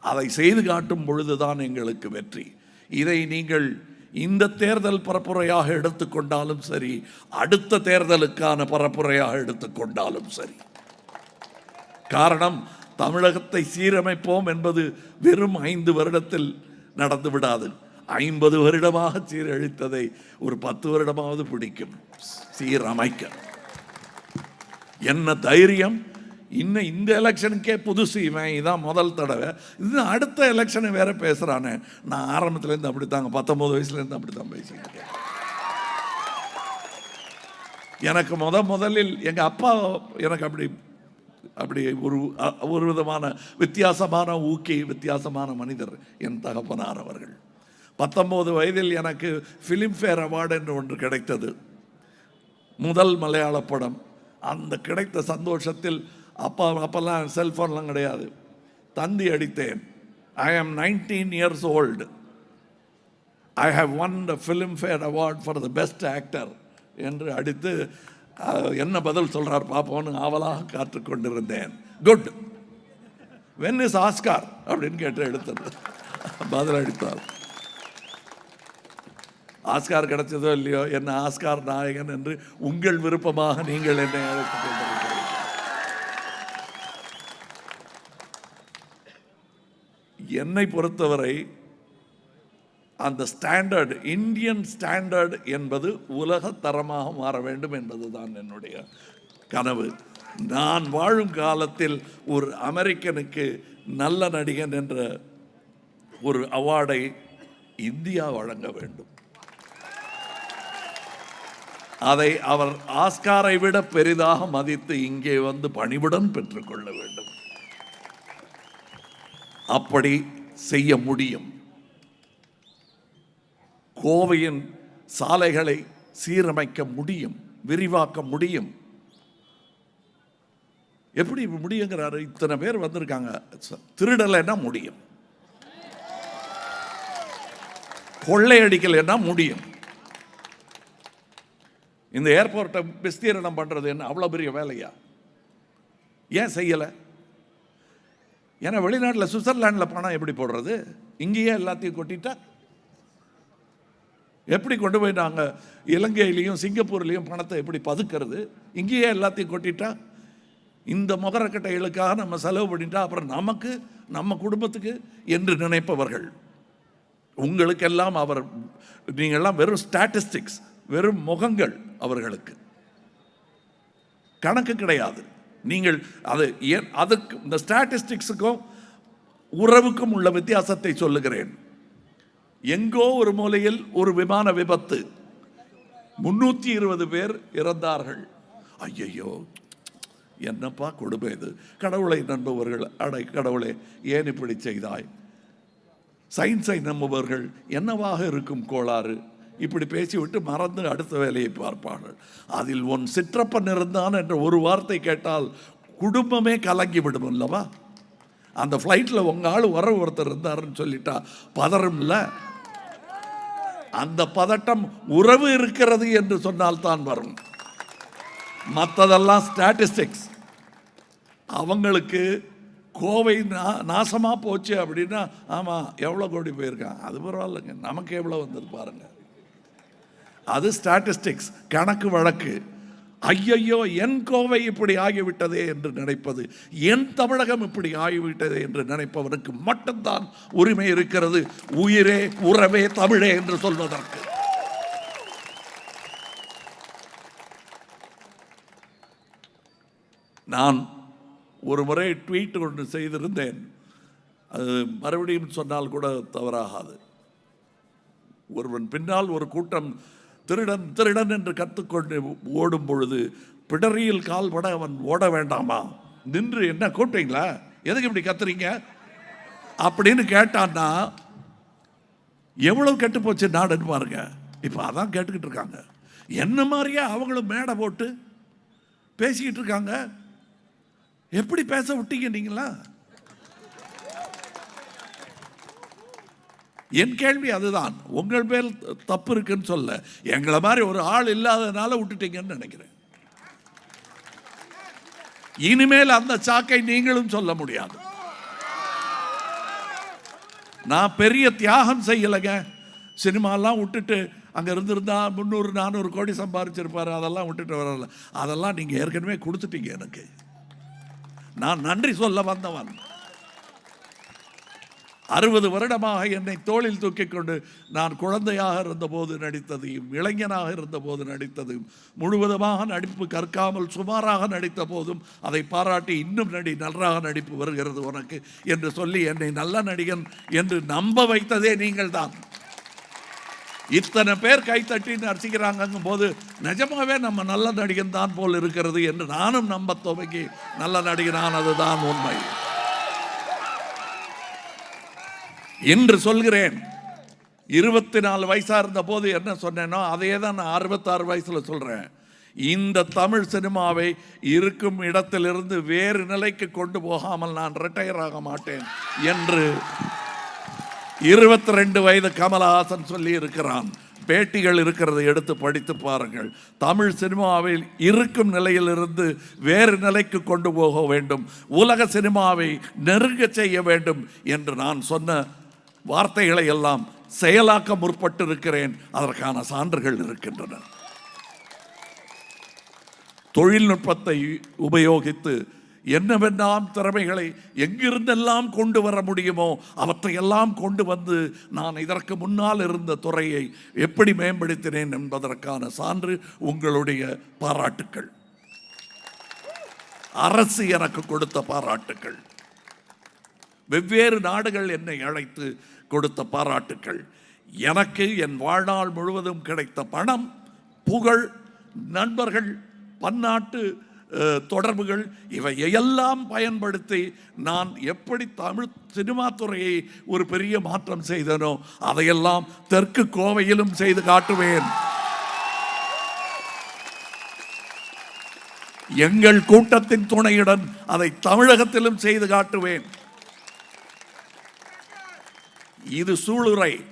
அதை செய்து காட்டும் பொழுதுதான் எங்களுக்கு வெற்றி. இதை நீங்கள் இந்த தேர்தல் பரப்புரையாக எடுத்துக்கொண்டாலும் சரி அடுத்த தேர்தலுக்கான பரப்புரையாக எடுத்துக்கொண்டாலும் சரி. காரணம் தமிழகத்தை சீரமைப்போம் என்பது வெறும் ஐந்து வருடத்தில் நடந்து விடாது. ஐம்பது வருடமாக சீரழித்ததை ஒரு பத்து வருடமாவது பிடிக்கும். சீரமைக்க. என்ன தைரியம்? இன்னும் இந்த எலெக்ஷனுக்கே புதுசு இவன் இதான் முதல் தடவை. இது அடுத்த எலெக்ஷனை வேற பேசுகிறானே நான் ஆரம்பத்துலேருந்து அப்படி தாங்க பத்தொம்போது வயசுலேருந்து அப்படி தான் பேசிட்டு எனக்கு முத முதலில் எங்கள் அப்பா எனக்கு அப்படி அப்படி ஒரு ஒரு விதமான வித்தியாசமான ஊக்கி வித்தியாசமான மனிதர் என் தகப்பனார் அவர்கள். பத்தொம்போது வயதில் எனக்கு ஃபிலிம்ஃபேர் அவார்டு என்று ஒன்று கிடைத்தது. முதல் மலையாள படம். அந்த கிடைத்த சந்தோஷத்தில் அப்பா அப்போல்லாம் செல்ஃபோன்லாம் கிடையாது. தந்தி அடித்தேன். I am nineteen years old I have won the Filmfare award for the best actor என்று அடித்து என்ன பதில் சொல்கிறார் பார்ப்போம்னு ஆவலாக காத்து கொண்டிருந்தேன். குட் வென் இஸ் ஆஸ்கார் அப்படின்னு கேட்டு எடுத்தது. பதில் அடித்தார். ஆஸ்கார் கிடைச்சதோ இல்லையோ என்ன ஆஸ்கார் நாயகன் என்று உங்கள் விருப்பமாக நீங்கள் என்னை அழைத்துக் கொண்டிருக்கிறீர்கள் என்னை பொறுத்தவரை அந்த ஸ்டாண்டர்ட் இந்தியன் ஸ்டாண்டர்ட் என்பது உலக தரமாக மாற வேண்டும் என்பது தான் என்னுடைய கனவு. நான் வாழும் காலத்தில் ஒரு அமெரிக்கனுக்கு நல்ல நடிகன் என்ற ஒரு அவார்டை இந்தியா வழங்க வேண்டும். அதை அவர் ஆஸ்காரை விட பெரிதாக மதித்து இங்கே வந்து பணிவுடன் பெற்றுக்கொள்ள வேண்டும். அப்படி செய்ய முடியும். கோவையின் சாலைகளை சீரமைக்க முடியும் விரிவாக்க முடியும். எப்படி முடியுங்கிறாரு? இத்தனை பேர் வந்திருக்காங்க. திருடலைன்னா முடியும். கொள்ளையடிக்கலைன்னா முடியும். இந்த ஏர்போர்ட்டை விஸ்தீரணம் பண்றது என்ன? அவ்வளோ பெரிய வேலையா? ஏன் செய்யலை? ஏன்னா வெளிநாட்டில் சுவிட்சர்லாண்டில் பணம் எப்படி போடுறது? இங்கேயே எல்லாத்தையும் கொட்டிட்டா? எப்படி கொண்டு போய் நாங்கள் இலங்கையிலையும் சிங்கப்பூர்லேயும் பணத்தை எப்படி பதுக்கிறது? இங்கேயே எல்லாத்தையும் கொட்டிட்டா? இந்த முகரக்கட்டைகளுக்காக நம்ம செலவு பண்ணிட்டா அப்புறம் நமக்கு நம்ம குடும்பத்துக்கு என்று நினைப்பவர்கள். உங்களுக்கெல்லாம் அவர் நீங்கள்லாம் வெறும் ஸ்டாட்டிஸ்டிக்ஸ் வெறும் முகங்கள் அவர்களுக்கு. கணக்கு கிடையாது. நீங்கள் அது ஏன் அதுக்கு இந்த ஸ்டாட்டிஸ்டிக்ஸுக்கும் உறவுக்கும் உள்ள வித்தியாசத்தை சொல்லுகிறேன். எங்கோ ஒரு மூலையில் ஒரு விமான விபத்து. முன்னூற்றி இருபது பேர் இறந்தார்கள். ஐயையோ என்னப்பா கொடுமை இது? கடவுளை நம்புபவர்கள் அடை கடவுளே ஏன் இப்படி செய்தாய்? சயின்ஸை நம்புபவர்கள் என்னவாக இருக்கும் கோளாறு? இப்படி பேசிவிட்டு மறந்து அடுத்த வேலையை பார்ப்பார்கள். அதில் உன் சிற்றப்பன் இருந்தான் என்ற ஒரு வார்த்தை கேட்டால் குடும்பமே கலங்கி விடும் அல்லவா? அந்த ஃப்ளைட்டில் உங்கள் ஆள் வர ஒருத்தர் இருந்தாருன்னு சொல்லிட்டா பதறும்ல அந்த பதட்டம் உறவு இருக்கிறது என்று சொன்னால் தான் வரும். மற்றதெல்லாம் ஸ்டாட்டிஸ்டிக்ஸ் அவங்களுக்கு கோவை நா நாசமாக போச்சு அப்படின்னா ஆமாம் எவ்வளோ கோடி போயிருக்கான்? அது பரவாயில்லைங்க. நமக்கு எவ்வளோ வந்தது பாருங்கள் அது ஸ்டாட்டிஸ்டிக்ஸ் கணக்கு வழக்கு. ஐயையோ என் கோவை இப்படி ஆகிவிட்டதே என்று நினைப்பது என் தமிழகம் இப்படி ஆகிவிட்டதே என்று நினைப்பவனுக்கு மட்டும்தான் உரிமை இருக்கிறது உயிரே உறவே தமிழே என்று சொல்வதற்கு. நான் ஒரு முறை ட்வீட் ஒன்று செய்திருந்தேன். அது மறுபடியும் சொன்னால் கூட தவறாகாது. ஒருவன் பின்னால் ஒரு கூட்டம் திருடன் திருடன் என்று கற்றுக்கொண்டு ஓடும் பொழுது பிடரியில் கால்பட அவன் ஓட வேண்டாமா? நின்று என்ன கூப்பிட்டீங்களா? எதுக்கு இப்படி கத்துறீங்க? அப்படின்னு கேட்டான்னா எவ்வளவு கெட்டு போச்சு நாடுன்னு பாருங்க. இப்போ அதான் கேட்டுக்கிட்டு இருக்காங்க. என்ன மாதிரியே அவங்களும் மேடை போட்டு பேசிக்கிட்டு இருக்காங்க? எப்படி பேச விட்டீங்க நீங்களா என் கேள்வி அதுதான். உங்கள் மேல் தப்பு இருக்குன்னு சொல்ல. எங்களை மாதிரி ஒரு ஆள் இல்லாததுனால விட்டுட்டீங்கன்னு நினைக்கிறேன். இனிமேல் அந்த சாக்கை நீங்களும் சொல்ல முடியாது. நான் பெரிய தியாகம் செய்யலைங்க. சினிமாலாம் விட்டுட்டு அங்கே இருந்திருந்தா முந்நூறு நானூறு கோடி சம்பாரிச்சிருப்பாரு. அதெல்லாம் விட்டுட்டு வரல. அதெல்லாம் நீங்கள் ஏற்கனவே கொடுத்துட்டீங்க எனக்கு. நான் நன்றி சொல்ல வந்தவன். அறுபது வருடமாக என்னை தோளில் தூக்கி கொண்டு நான் குழந்தையாக இருந்தபோது நடித்ததையும் இளைஞனாக இருந்தபோது நடித்ததையும் முழுவதுமாக நடிப்பு கற்காமல் சுமாராக நடித்த போதும் அதை பாராட்டி இன்னும் நடி நன்றாக நடிப்பு வருகிறது உனக்கு என்று சொல்லி என்னை நல்ல நடிகன் என்று நம்ப வைத்ததே நீங்கள் தான் இத்தனை பேர் கைத்தட்டின்னு நடிச்சுக்கிறாங்கும் போது நிஜமாவே நம்ம நல்ல நடிகன் தான் போல் இருக்கிறது என்று நானும் நம்ப துவங்கி நல்ல நடிகனானதுதான் உண்மை. என்று சொல்கிறேன். இருபத்தி நாலு வயசாக இருந்த போது என்ன சொன்னேனோ அதையே தான் நான் அறுபத்தாறு வயசில் சொல்கிறேன் இந்த தமிழ் சினிமாவை இருக்கும் இடத்திலிருந்து வேறு நிலைக்கு கொண்டு போகாமல் நான் ரிட்டையர் ஆக மாட்டேன் என்று இருபத்தி ரெண்டு வயது கமலஹாசன் சொல்லி இருக்கிறான். பேட்டிகள் இருக்கிறதை எடுத்து படித்து பாருங்கள். தமிழ் சினிமாவில் இருக்கும் நிலையிலிருந்து வேறு நிலைக்கு கொண்டு போக வேண்டும். உலக சினிமாவை நெருங்க செய்ய வேண்டும் என்று நான் சொன்ன வார்த்தைகளை எல்லாம் செயலாக்க முற்பட்டு இருக்கிறேன் அதற்கான சான்றுகள் இருக்கின்றன. தொழில்நுட்பத்தை உபயோகித்து என்னவெல்லாம் திறமைகளை எங்கிருந்தெல்லாம் கொண்டு வர முடியுமோ அவற்றையெல்லாம் கொண்டு வந்து நான் இதற்கு முன்னால் இருந்த துறையை எப்படி மேம்படுத்தினேன் என்பதற்கான சான்று உங்களுடைய பாராட்டுக்கள். அரசு எனக்கு கொடுத்த பாராட்டுக்கள். வெவ்வேறு நாடுகள் என்னை அழைத்து கொடுத்த பாராட்டுக்கள். எனக்கு என் வாழ்நாள் முழுவதும் கிடைத்த பணம் புகழ் நண்பர்கள் பன்னாட்டு தொடர்புகள் தொடர்புகள் இவையெல்லாம் பயன்படுத்தி நான் எப்படி தமிழ் சினிமா துறையை ஒரு பெரிய மாற்றம் செய்தனோ அதையெல்லாம் தெற்கு கோவையிலும் செய்து காட்டுவேன். எங்கள் கூட்டத்தின் துணையுடன் அதை தமிழகத்திலும் செய்து காட்டுவேன். இது சூளுரை.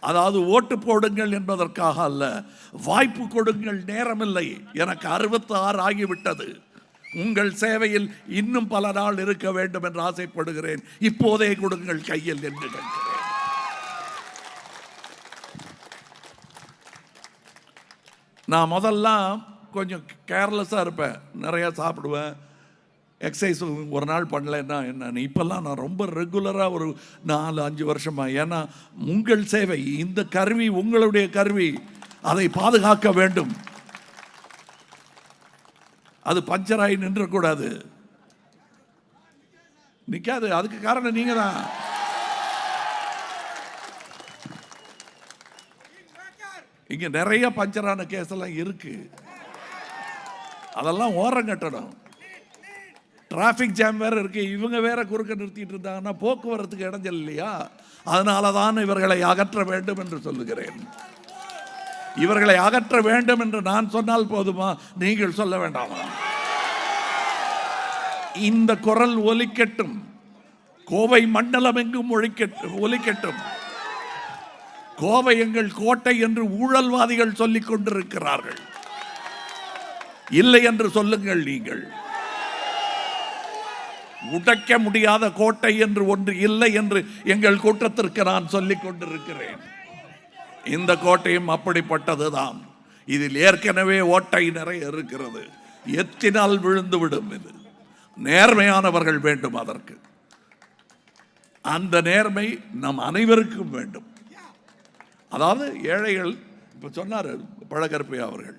அதாவது ஓட்டு போடுங்கள் என்பதற்காக அல்ல வாய்ப்பு கொடுங்கள் நேரமில்லை எனக்கு அறுபத்தி ஆறு ஆகிவிட்டது. உங்கள் சேவையில் இன்னும் பல நாள் இருக்க வேண்டும் என்று ஆசைப்படுகிறேன். இப்போதே கொடுங்கள் கையில் என்று கேட்கிறேன். நான் முதல்லாம் கொஞ்சம் கேர்லெஸ்ஸாக இருப்பேன். நிறையா சாப்பிடுவேன். எக்ஸசைஸ் ஒரு நாள் பண்ணலைன்னா என்ன? இப்போல்லாம் நான் ரொம்ப ரெகுலராக ஒரு நாலு அஞ்சு வருஷமாக ஏன்னா உங்கள் சேவை இந்த கருவி உங்களுடைய கருவி. அதை பாதுகாக்க வேண்டும். அது பஞ்சராகி நின்றக்கூடாது. நிற்காது அதுக்கு காரணம் நீங்கள் தான் இங்கே நிறைய பஞ்சரான கேஸ் எல்லாம் இருக்கு. அதெல்லாம் ஓரம் கட்டணும். டிராஃபிக் ஜாம் வேறு இருக்கு. இவங்க வேற குறுக்க நிறுத்திட்டு இருந்தாங்கன்னா போக்குவரத்துக்கு இடைஞ்சல் இல்லையா அதனால தான் இவர்களை அகற்ற வேண்டும் என்று சொல்லுகிறேன். இவர்களை அகற்ற வேண்டும் என்று நான் சொன்னால் போதுமா? நீங்கள் சொல்ல வேண்டாமா? இந்த குரல் ஒலிக்கட்டும். கோவை மண்டலம் எங்கும் ஒழிக்கட்டும் ஒலிக்கட்டும். கோவை எங்கள் கோட்டை என்று ஊழல்வாதிகள் சொல்லிக் கொண்டிருக்கிறார்கள். இல்லை என்று சொல்லுங்கள் நீங்கள். உடைக்க முடியாத கோட்டை என்று ஒன்று இல்லை என்று எங்கள் கூட்டத்திற்கு நான் சொல்லிக் கொண்டிருக்கிறேன். இந்த கோட்டையும் அப்படிப்பட்டதுதான். இதில் ஏற்கனவே ஓட்டை நிறைய இருக்கிறது. எத்தினால் விழுந்து விடும் இது. நேர்மையானவர்கள் வேண்டும் அதற்கு. அந்த நேர்மை நம் அனைவருக்கும் வேண்டும். அதாவது ஏழைகள் இப்போ சொன்னார் பழகற்பை அவர்கள்.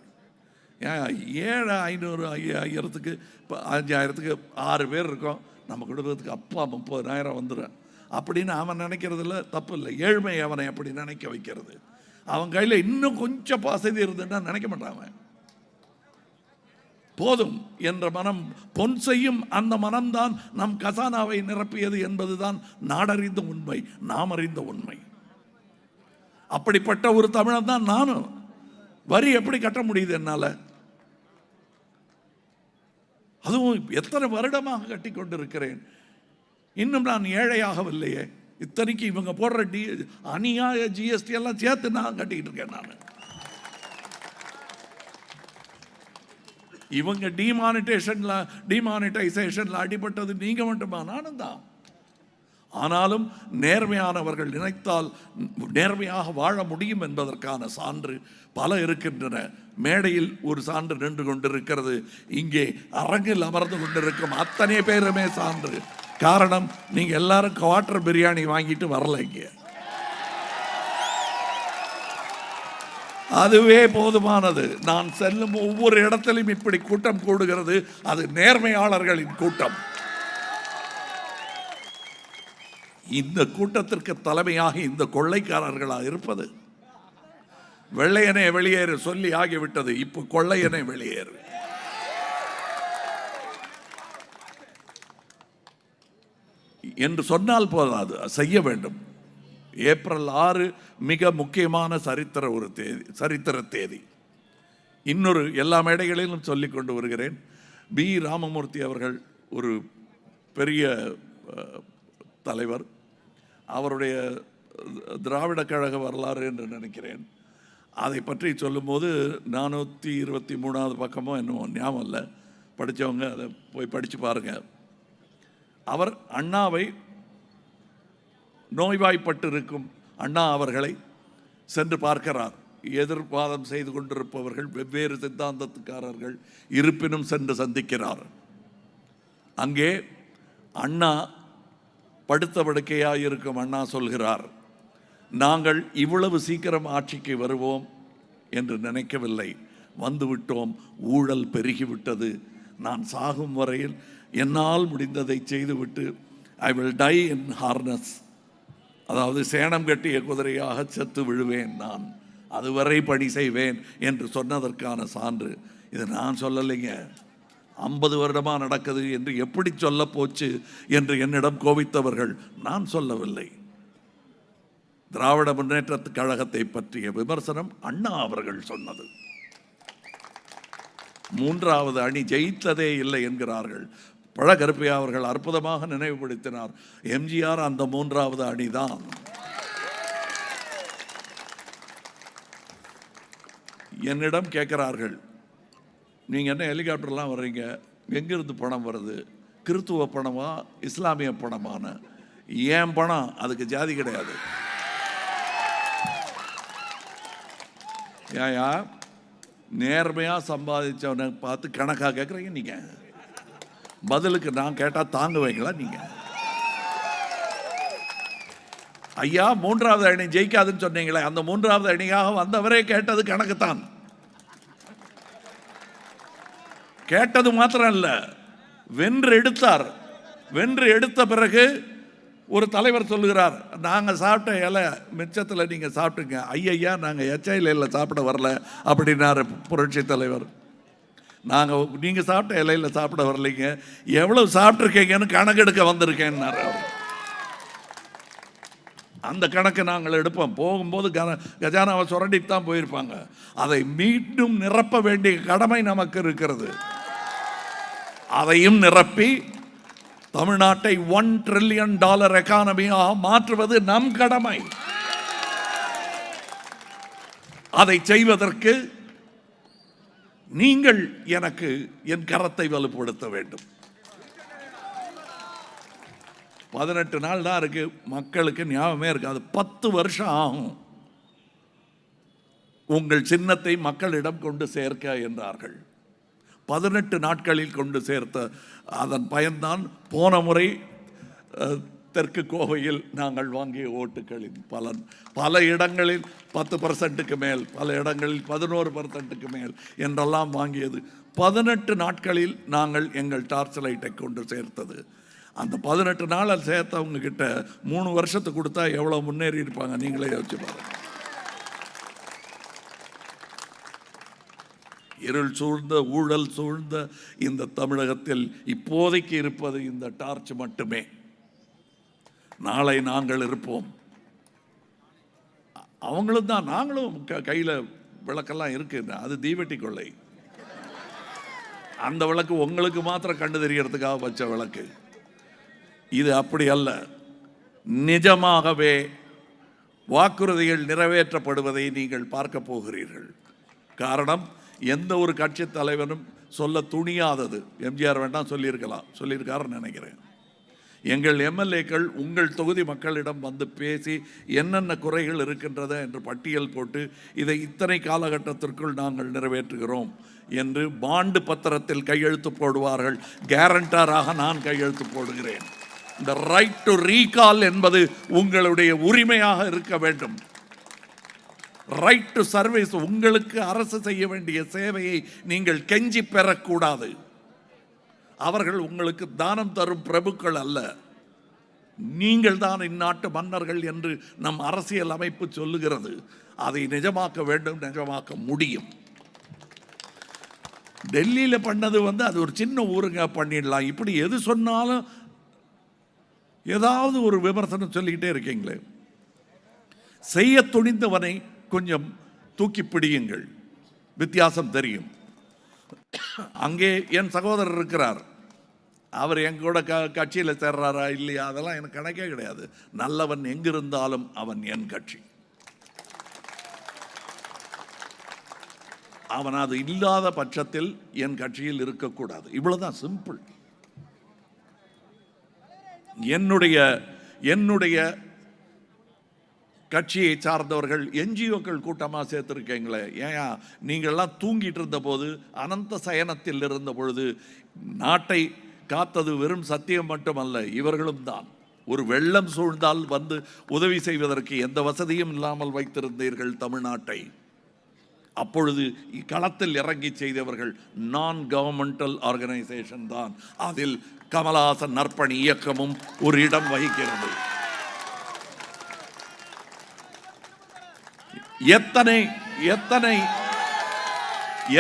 ஏன் ஏழை ஐநூறு ஐயாயிரத்துக்கு இப்போ அஞ்சாயிரத்துக்கு ஆறு பேர் இருக்கோம். நம்ம குடும்பத்துக்கு அப்பா முப்பதாயிரம் வந்துடும் அப்படின்னு அவன் நினைக்கிறதுல தப்பு இல்லை. ஏழ்மை அவனை அப்படி நினைக்க வைக்கிறது. அவன் கையில் இன்னும் கொஞ்சம் வசதி இருந்துன்னா நினைக்க மாட்டான் அவன். போதும் என்ற மனம் பொன் செய்யும் அந்த மனம்தான் நம் கசானாவை நிரப்பியது என்பதுதான் நாடறிந்த உண்மை நாம் அறிந்த உண்மை. அப்படிப்பட்ட ஒரு தமிழன் தான் நானும். வரி எப்படி கட்ட முடியுது என்னால்? அதுவும் எத்தனை வருடமாக கட்டி கொண்டிருக்கிறேன். இன்னும் நான் ஏழையாகவில்லையே. இத்தனைக்கு இவங்க போடுற டி அநியாய ஜிஎஸ்டி எல்லாம் சேர்த்து நான் கட்டிக்கிட்டு இருக்கேன் நான். இவங்க டிமானிட்டேஷன்ல டிமானிட்டைசேஷன்ல அடிபட்டது நீங்க மட்டுமா? நானும் தான். ஆனாலும் நேர்மையானவர்கள் நினைத்தால் நேர்மையாக வாழ முடியும் என்பதற்கான சான்று பல இருக்கின்றன. மேடையில் ஒரு சான்று நின்று கொண்டிருக்கிறது. இங்கே அரங்கில் அமர்ந்து கொண்டிருக்கும் அத்தனை பேருமே சான்று. காரணம் நீங்கள் எல்லாரும் குவாட்டர் பிரியாணி வாங்கிட்டு வரல இங்கே. அதுவே போதுமானது. நான் செல்லும் ஒவ்வொரு இடத்திலும் இப்படி கூட்டம் கூடுகிறது. அது நேர்மையாளர்களின் கூட்டம். இந்த கூட்டத்திற்கு தலைமையாக இந்த கொள்ளைக்காரர்களாக இருப்பது. வெள்ளையனே வெளியேறு சொல்லி ஆகிவிட்டது. இப்போ கொள்ளையனே வெளியேறு. என்று சொன்னால் போதாது செய்ய வேண்டும். ஏப்ரல் ஆறு மிக முக்கியமான சரித்திர ஒரு தேதி சரித்திர தேதி. இன்னொரு எல்லா மேடைகளிலும் சொல்லிக் கொண்டு வருகிறேன். பி ராமமூர்த்தி அவர்கள் ஒரு பெரிய தலைவர். அவருடைய திராவிட கழக வரலாறு என்று நினைக்கிறேன். அதை பற்றி சொல்லும்போது நானூற்றி இருபத்தி மூணாவது பக்கமோ என்னமோ ஞாபகம் இல்லை. படித்தவங்க அதை போய் படித்து பாருங்கள் அவர் அண்ணாவை நோய்வாய்ப்பட்டிருக்கும் அண்ணா அவர்களை சென்று பார்க்கிறார். எதிர்வாதம் செய்து கொண்டிருப்பவர்கள் வெவ்வேறு சித்தாந்தத்துக்காரர்கள் இருப்பினும் சென்று சந்திக்கிறார். அங்கே அண்ணா படுத்த படுக்கையாக இருக்கும் அண்ணா சொல்கிறார் நாங்கள் இவ்வளவு சீக்கிரம் ஆட்சிக்கு வருவோம் என்று நினைக்கவில்லை. வந்துவிட்டோம் ஊழல் பெருகிவிட்டது. நான் சாகும் வரையில் என்னால் முடிந்ததை செய்துவிட்டு I will die in harness அதாவது சேணம் கட்டிய குதிரையாக செத்து விழுவேன் நான். அதுவரை பணி செய்வேன் என்று சொன்னதற்கான சான்று. இது நான் சொல்லலைங்க. ஐம்பது வருடமாக நடக்குது என்று எப்படி சொல்ல போச்சு என்று என்னிடம் கோபித்தவர்கள் நான் சொல்லவில்லை. திராவிட முன்னேற்றத்து கழகத்தை பற்றிய விமர்சனம் அண்ணா அவர்கள் சொன்னது. மூன்றாவது அணி ஜெயித்ததே இல்லை என்கிறார்கள். பழகருப்பையா அவர்கள் அற்புதமாக நினைவுபடுத்தினார். எம்ஜிஆர் அந்த மூன்றாவது அணிதான். என்னிடம் கேட்கிறார்கள் நீங்கள் என்ன ஹெலிகாப்டர்லாம் வர்றீங்க? எங்கேருந்து பணம் வருது? கிறித்துவ பணமா? இஸ்லாமிய பணமான ஏன் பணம்? அதுக்கு ஜாதி கிடையாது. ஏயா நேர்மையாக சம்பாதிச்சவனை பார்த்து கணக்காக கேட்குறீங்க நீங்கள் பதிலுக்கு நான் கேட்டால் தாங்குவீங்களா நீங்கள் ஐயா மூன்றாவது அணி ஜெயிக்காதுன்னு சொன்னீங்களே அந்த மூன்றாவது அணியாக வந்தவரே கேட்டது கணக்கு தான் கேட்டது மாத்திரம் இல்லை வென்று எடுத்தார். வென்று எடுத்த பிறகு ஒரு தலைவர் சொல்லுகிறார் நாங்கள் சாப்பிட்ட இலை மிச்சத்தில் நீங்கள் சாப்பிட்டுங்க. ஐயையா நாங்கள் எச்ச இலையில் சாப்பிட வரல அப்படின்னாரு புரட்சி தலைவர். நாங்கள் நீங்கள் சாப்பிட்ட இலையில் சாப்பிட வரலைங்க. எவ்வளவு சாப்பிட்ருக்கீங்கன்னு கணக்கெடுக்க வந்திருக்கேன்னாரு அவர். அந்த கணக்கு நாங்கள் எடுப்போம். போகும்போது கன கஜானாவை சுரண்டிட்டு தான் போயிருப்பாங்க. அதை மீண்டும் நிரப்ப வேண்டிய கடமை நமக்கு இருக்கிறது. அதையும் நிரப்பி தமிழ்நாட்டை ஒன் ட்ரில்லியன் டாலர் எக்கானமியாக மாற்றுவது நம் கடமை. அதை செய்வதற்கு நீங்கள் எனக்கு என் கரத்தை வலுப்படுத்த வேண்டும். பதினெட்டு நாள் தான் இருக்கு. மக்களுக்கு ஞாபகமே இருக்காது. பத்து வருஷம் ஆகும். உங்கள் சின்னத்தை மக்களிடம் கொண்டு சேர்க்க என்றார்கள். பதினெட்டு நாட்களில் கொண்டு சேர்த்த அதன் பயன்தான் போன முறை தெற்கு கோவையில் நாங்கள் வாங்கிய ஓட்டுகளின் பலன். பல இடங்களில் பத்து பர்சன்ட்டுக்கு மேல் பல இடங்களில் பதினோரு பர்சன்ட்டுக்கு மேல் என்றெல்லாம் வாங்கியது. பதினெட்டு நாட்களில் நாங்கள் எங்கள் டார்ச் லைட்டை கொண்டு சேர்த்தது. அந்த பதினெட்டு நாளில் சேர்த்தவங்க கிட்ட மூணு வருஷத்துக்கு கொடுத்தா எவ்வளோ முன்னேறி இருப்பாங்க? நீங்களே யோசிச்சு பாருங்க. இருள் சூழ்ந்த ஊழல் சூழ்ந்த இந்த தமிழகத்தில் இப்போதைக்கு இருப்பது இந்த டார்ச் மட்டுமே. நாளை நாங்கள் இருப்போம். அவங்களும் தான் நாங்களும் க கையில் விளக்கெல்லாம் இருக்கு. அது தீவெட்டி கொள்ளை. அந்த விளக்கு உங்களுக்கு மாத்திரம் கண்டு தெரியறதுக்காக வச்ச விளக்கு. இது அப்படி அல்ல. நிஜமாகவே வாக்குறுதிகள் நிறைவேற்றப்படுவதை நீங்கள் பார்க்க போகிறீர்கள். காரணம் எந்த ஒரு கட்சி தலைவனும் சொல்ல துணியாதது. எம்ஜிஆர் வேண்டாம் சொல்லியிருக்கலாம். சொல்லியிருக்காருன்னு நினைக்கிறேன். எங்கள் எம்எல்ஏக்கள் உங்கள் தொகுதி மக்களிடம் வந்து பேசி என்னென்ன குறைகள் இருக்கின்றத என்று பட்டியல் போட்டு இதை இத்தனை காலகட்டத்திற்குள் நாங்கள் நிறைவேற்றுகிறோம் என்று பாண்டு பத்திரத்தில் கையெழுத்து போடுவார்கள். கேரண்டராக நான் கையெழுத்து போடுகிறேன். இந்த ரைட் டு ரீகால் என்பது உங்களுடைய உரிமையாக இருக்க வேண்டும். ரைட் டு சர்வீஸ் உங்களுக்கு அரசு செய்ய வேண்டிய சேவையை நீங்கள் கெஞ்சி பெறக்கூடாது. அவர்கள் உங்களுக்கு தானம் தரும் பிரபுக்கள் அல்ல. நீங்கள் தான் இந்நாட்டு மன்னர்கள் என்று நம் அரசியல் அமைப்பு சொல்லுகிறது. அதை நிஜமாக்க வேண்டும் நிஜமாக்க முடியும். டெல்லியில் பண்ணது வந்து அது ஒரு சின்ன ஊருங்க பண்ணிடலாம். இப்படி எது சொன்னாலும் ஏதாவது ஒரு விமர்சனம் சொல்லிக்கிட்டே இருக்கீங்களே? செய்ய துணிந்தவனை கொஞ்சம் தூக்கி பிடியுங்கள். வித்தியாசம் தெரியும். அங்கே என் சகோதரர் இருக்கிறார். அவர் என் கூட க கட்சியில் சேர்றாரா இல்லையா? அதெல்லாம் எனக்கு கணக்கே கிடையாது. நல்லவன் எங்கிருந்தாலும் அவன் என் கட்சி. அவன் அது இல்லாத பட்சத்தில் என் கட்சியில் இருக்கக்கூடாது. இவ்வளோதான் சிம்பிள். என்னுடைய என்னுடைய கட்சியை சார்ந்தவர்கள் என்ஜிஓக்கள் கூட்டமாக சேர்த்துருக்கீங்களே. ஏன் நீங்கள்லாம் தூங்கிட்டு இருந்த போது அனந்த சயனத்தில் இருந்த பொழுது நாட்டை காத்தது வெறும் சத்தியம் மட்டுமல்ல இவர்களும் தான். ஒரு வெள்ளம் சூழ்ந்தால் வந்து உதவி செய்வதற்கு எந்த வசதியும் இல்லாமல் வைத்திருந்தீர்கள் தமிழ்நாட்டை. அப்பொழுது களத்தில் இறங்கி செய்தவர்கள் நான் கவர்மெண்டல் ஆர்கனைசேஷன் தான். அதில் கமலஹாசன் நற்பணி இயக்கமும் ஒரு இடம் வகிக்கிறது. எத்தனை எத்தனை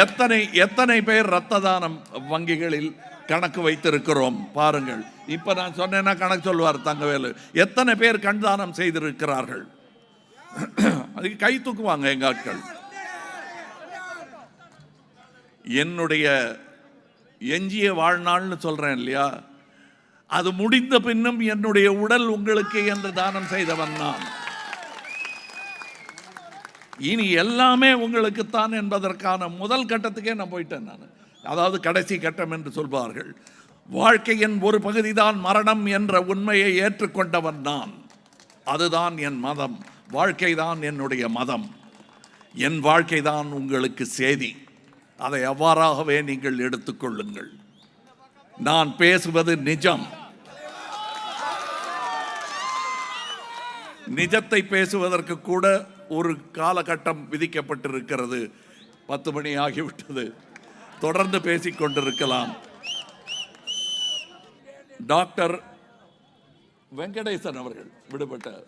எத்தனை எத்தனை பேர் ரத்த தானம் வங்கிகளில் கணக்கு வைத்திருக்கிறோம் பாருங்கள். இப்ப நான் சொன்னேன்னா கணக்கு சொல்வார் தங்கவேலு. எத்தனை பேர் கண் தானம் செய்திருக்கிறார்கள்? அதுக்கு கை தூக்குவாங்க எங்க ஆட்கள். என்னுடைய எஞ்சிய வாழ்நாள்னு சொல்கிறேன் இல்லையா? அது முடிந்த பின்னும் என்னுடைய உடல் உங்களுக்கு என்று தானம் செய்தவன் நான். இனி எல்லாமே உங்களுக்குத்தான் என்பதற்கான முதல் கட்டத்துக்கே நான் போயிட்டேன் நான். அதாவது கடைசி கட்டம் என்று சொல்வார்கள். வாழ்க்கையின் ஒரு பகுதிதான் மரணம் என்ற உண்மையை ஏற்றுக்கொண்டவன் நான். அதுதான் என் மதம். வாழ்க்கைதான் என்னுடைய மதம். என் வாழ்க்கைதான் உங்களுக்கு சேதி. அதை அவ்வாறாகவே நீங்கள் எடுத்துக்கொள்ளுங்கள். நான் பேசுவது நிஜம். நிஜத்தை பேசுவதற்கு கூட ஒரு காலகட்டம் விதிக்கப்பட்டிருக்கிறது. பத்து மணி ஆகிவிட்டது. தொடர்ந்து பேசிக்கொண்டிருக்கலாம் டாக்டர் வெங்கடேசன் அவர்கள் விடுபட்ட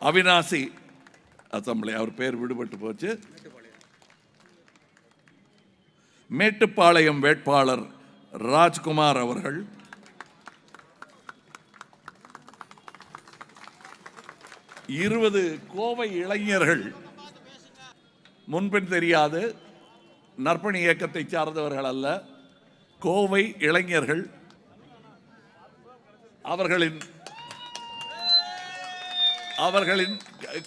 அவினாசி அசம்பிளி அவர் பேர் விடுபட்டு போச்சு. மேட்டுப்பாளையம் வேட்பாளர் ராஜ்குமார் அவர்கள். இருபது கோவை இளைஞர்கள். முன்பின் தெரியாது நற்பணி இயக்கத்தை சார்ந்தவர்கள் அல்ல. கோவை இளைஞர்கள் அவர்களின் அவர்களின்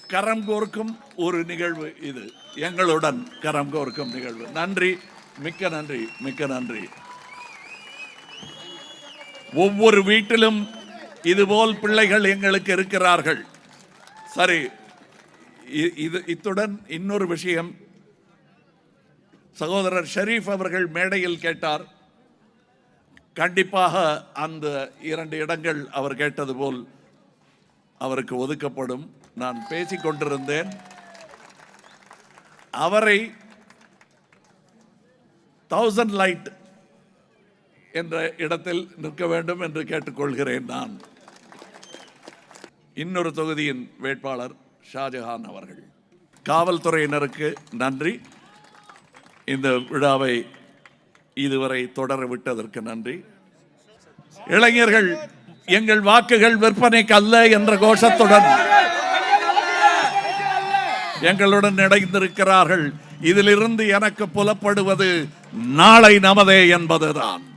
கரம் கோர்க்கும் ஒரு நிகழ்வு இது. எங்களுடன் கரம் கோர்க்கும் நிகழ்வு. நன்றி. மிக்க நன்றி மிக்க நன்றி. ஒவ்வொரு வீட்டிலும் இதுபோல் பிள்ளைகள் எங்களுக்கு இருக்கிறார்கள். சரி இ- இது இத்துடன் இன்னொரு விஷயம். சகோதரர் ஷெரீஃப் அவர்கள் மேடையில் கேட்டார். கண்டிப்பாக அந்த இரண்டு இடங்கள் அவர் கேட்டது போல் அவருக்கு ஒதுக்கப்படும். நான் பேசிக்கொண்டிருந்தேன் அவரை தௌசண்ட் லைட் என்ற இடத்தில் நிற்க வேண்டும் என்று கேட்டுக்கொள்கிறேன் நான். இன்னொரு தொகுதியின் வேட்பாளர் ஷாஜஹான் அவர்கள். காவல்துறையினருக்கு நன்றி. இந்த விழாவை இதுவரை தொடர விட்டதற்கு நன்றி. இளைஞர்கள் எங்கள் வாக்குகள் விற்பனைக்கு அல்ல என்ற கோஷத்துடன் எங்களுடன் இணைந்திருக்கிறார்கள். இதிலிருந்து எனக்கு புலப்படுவது நாளை நமதே என்பதுதான்.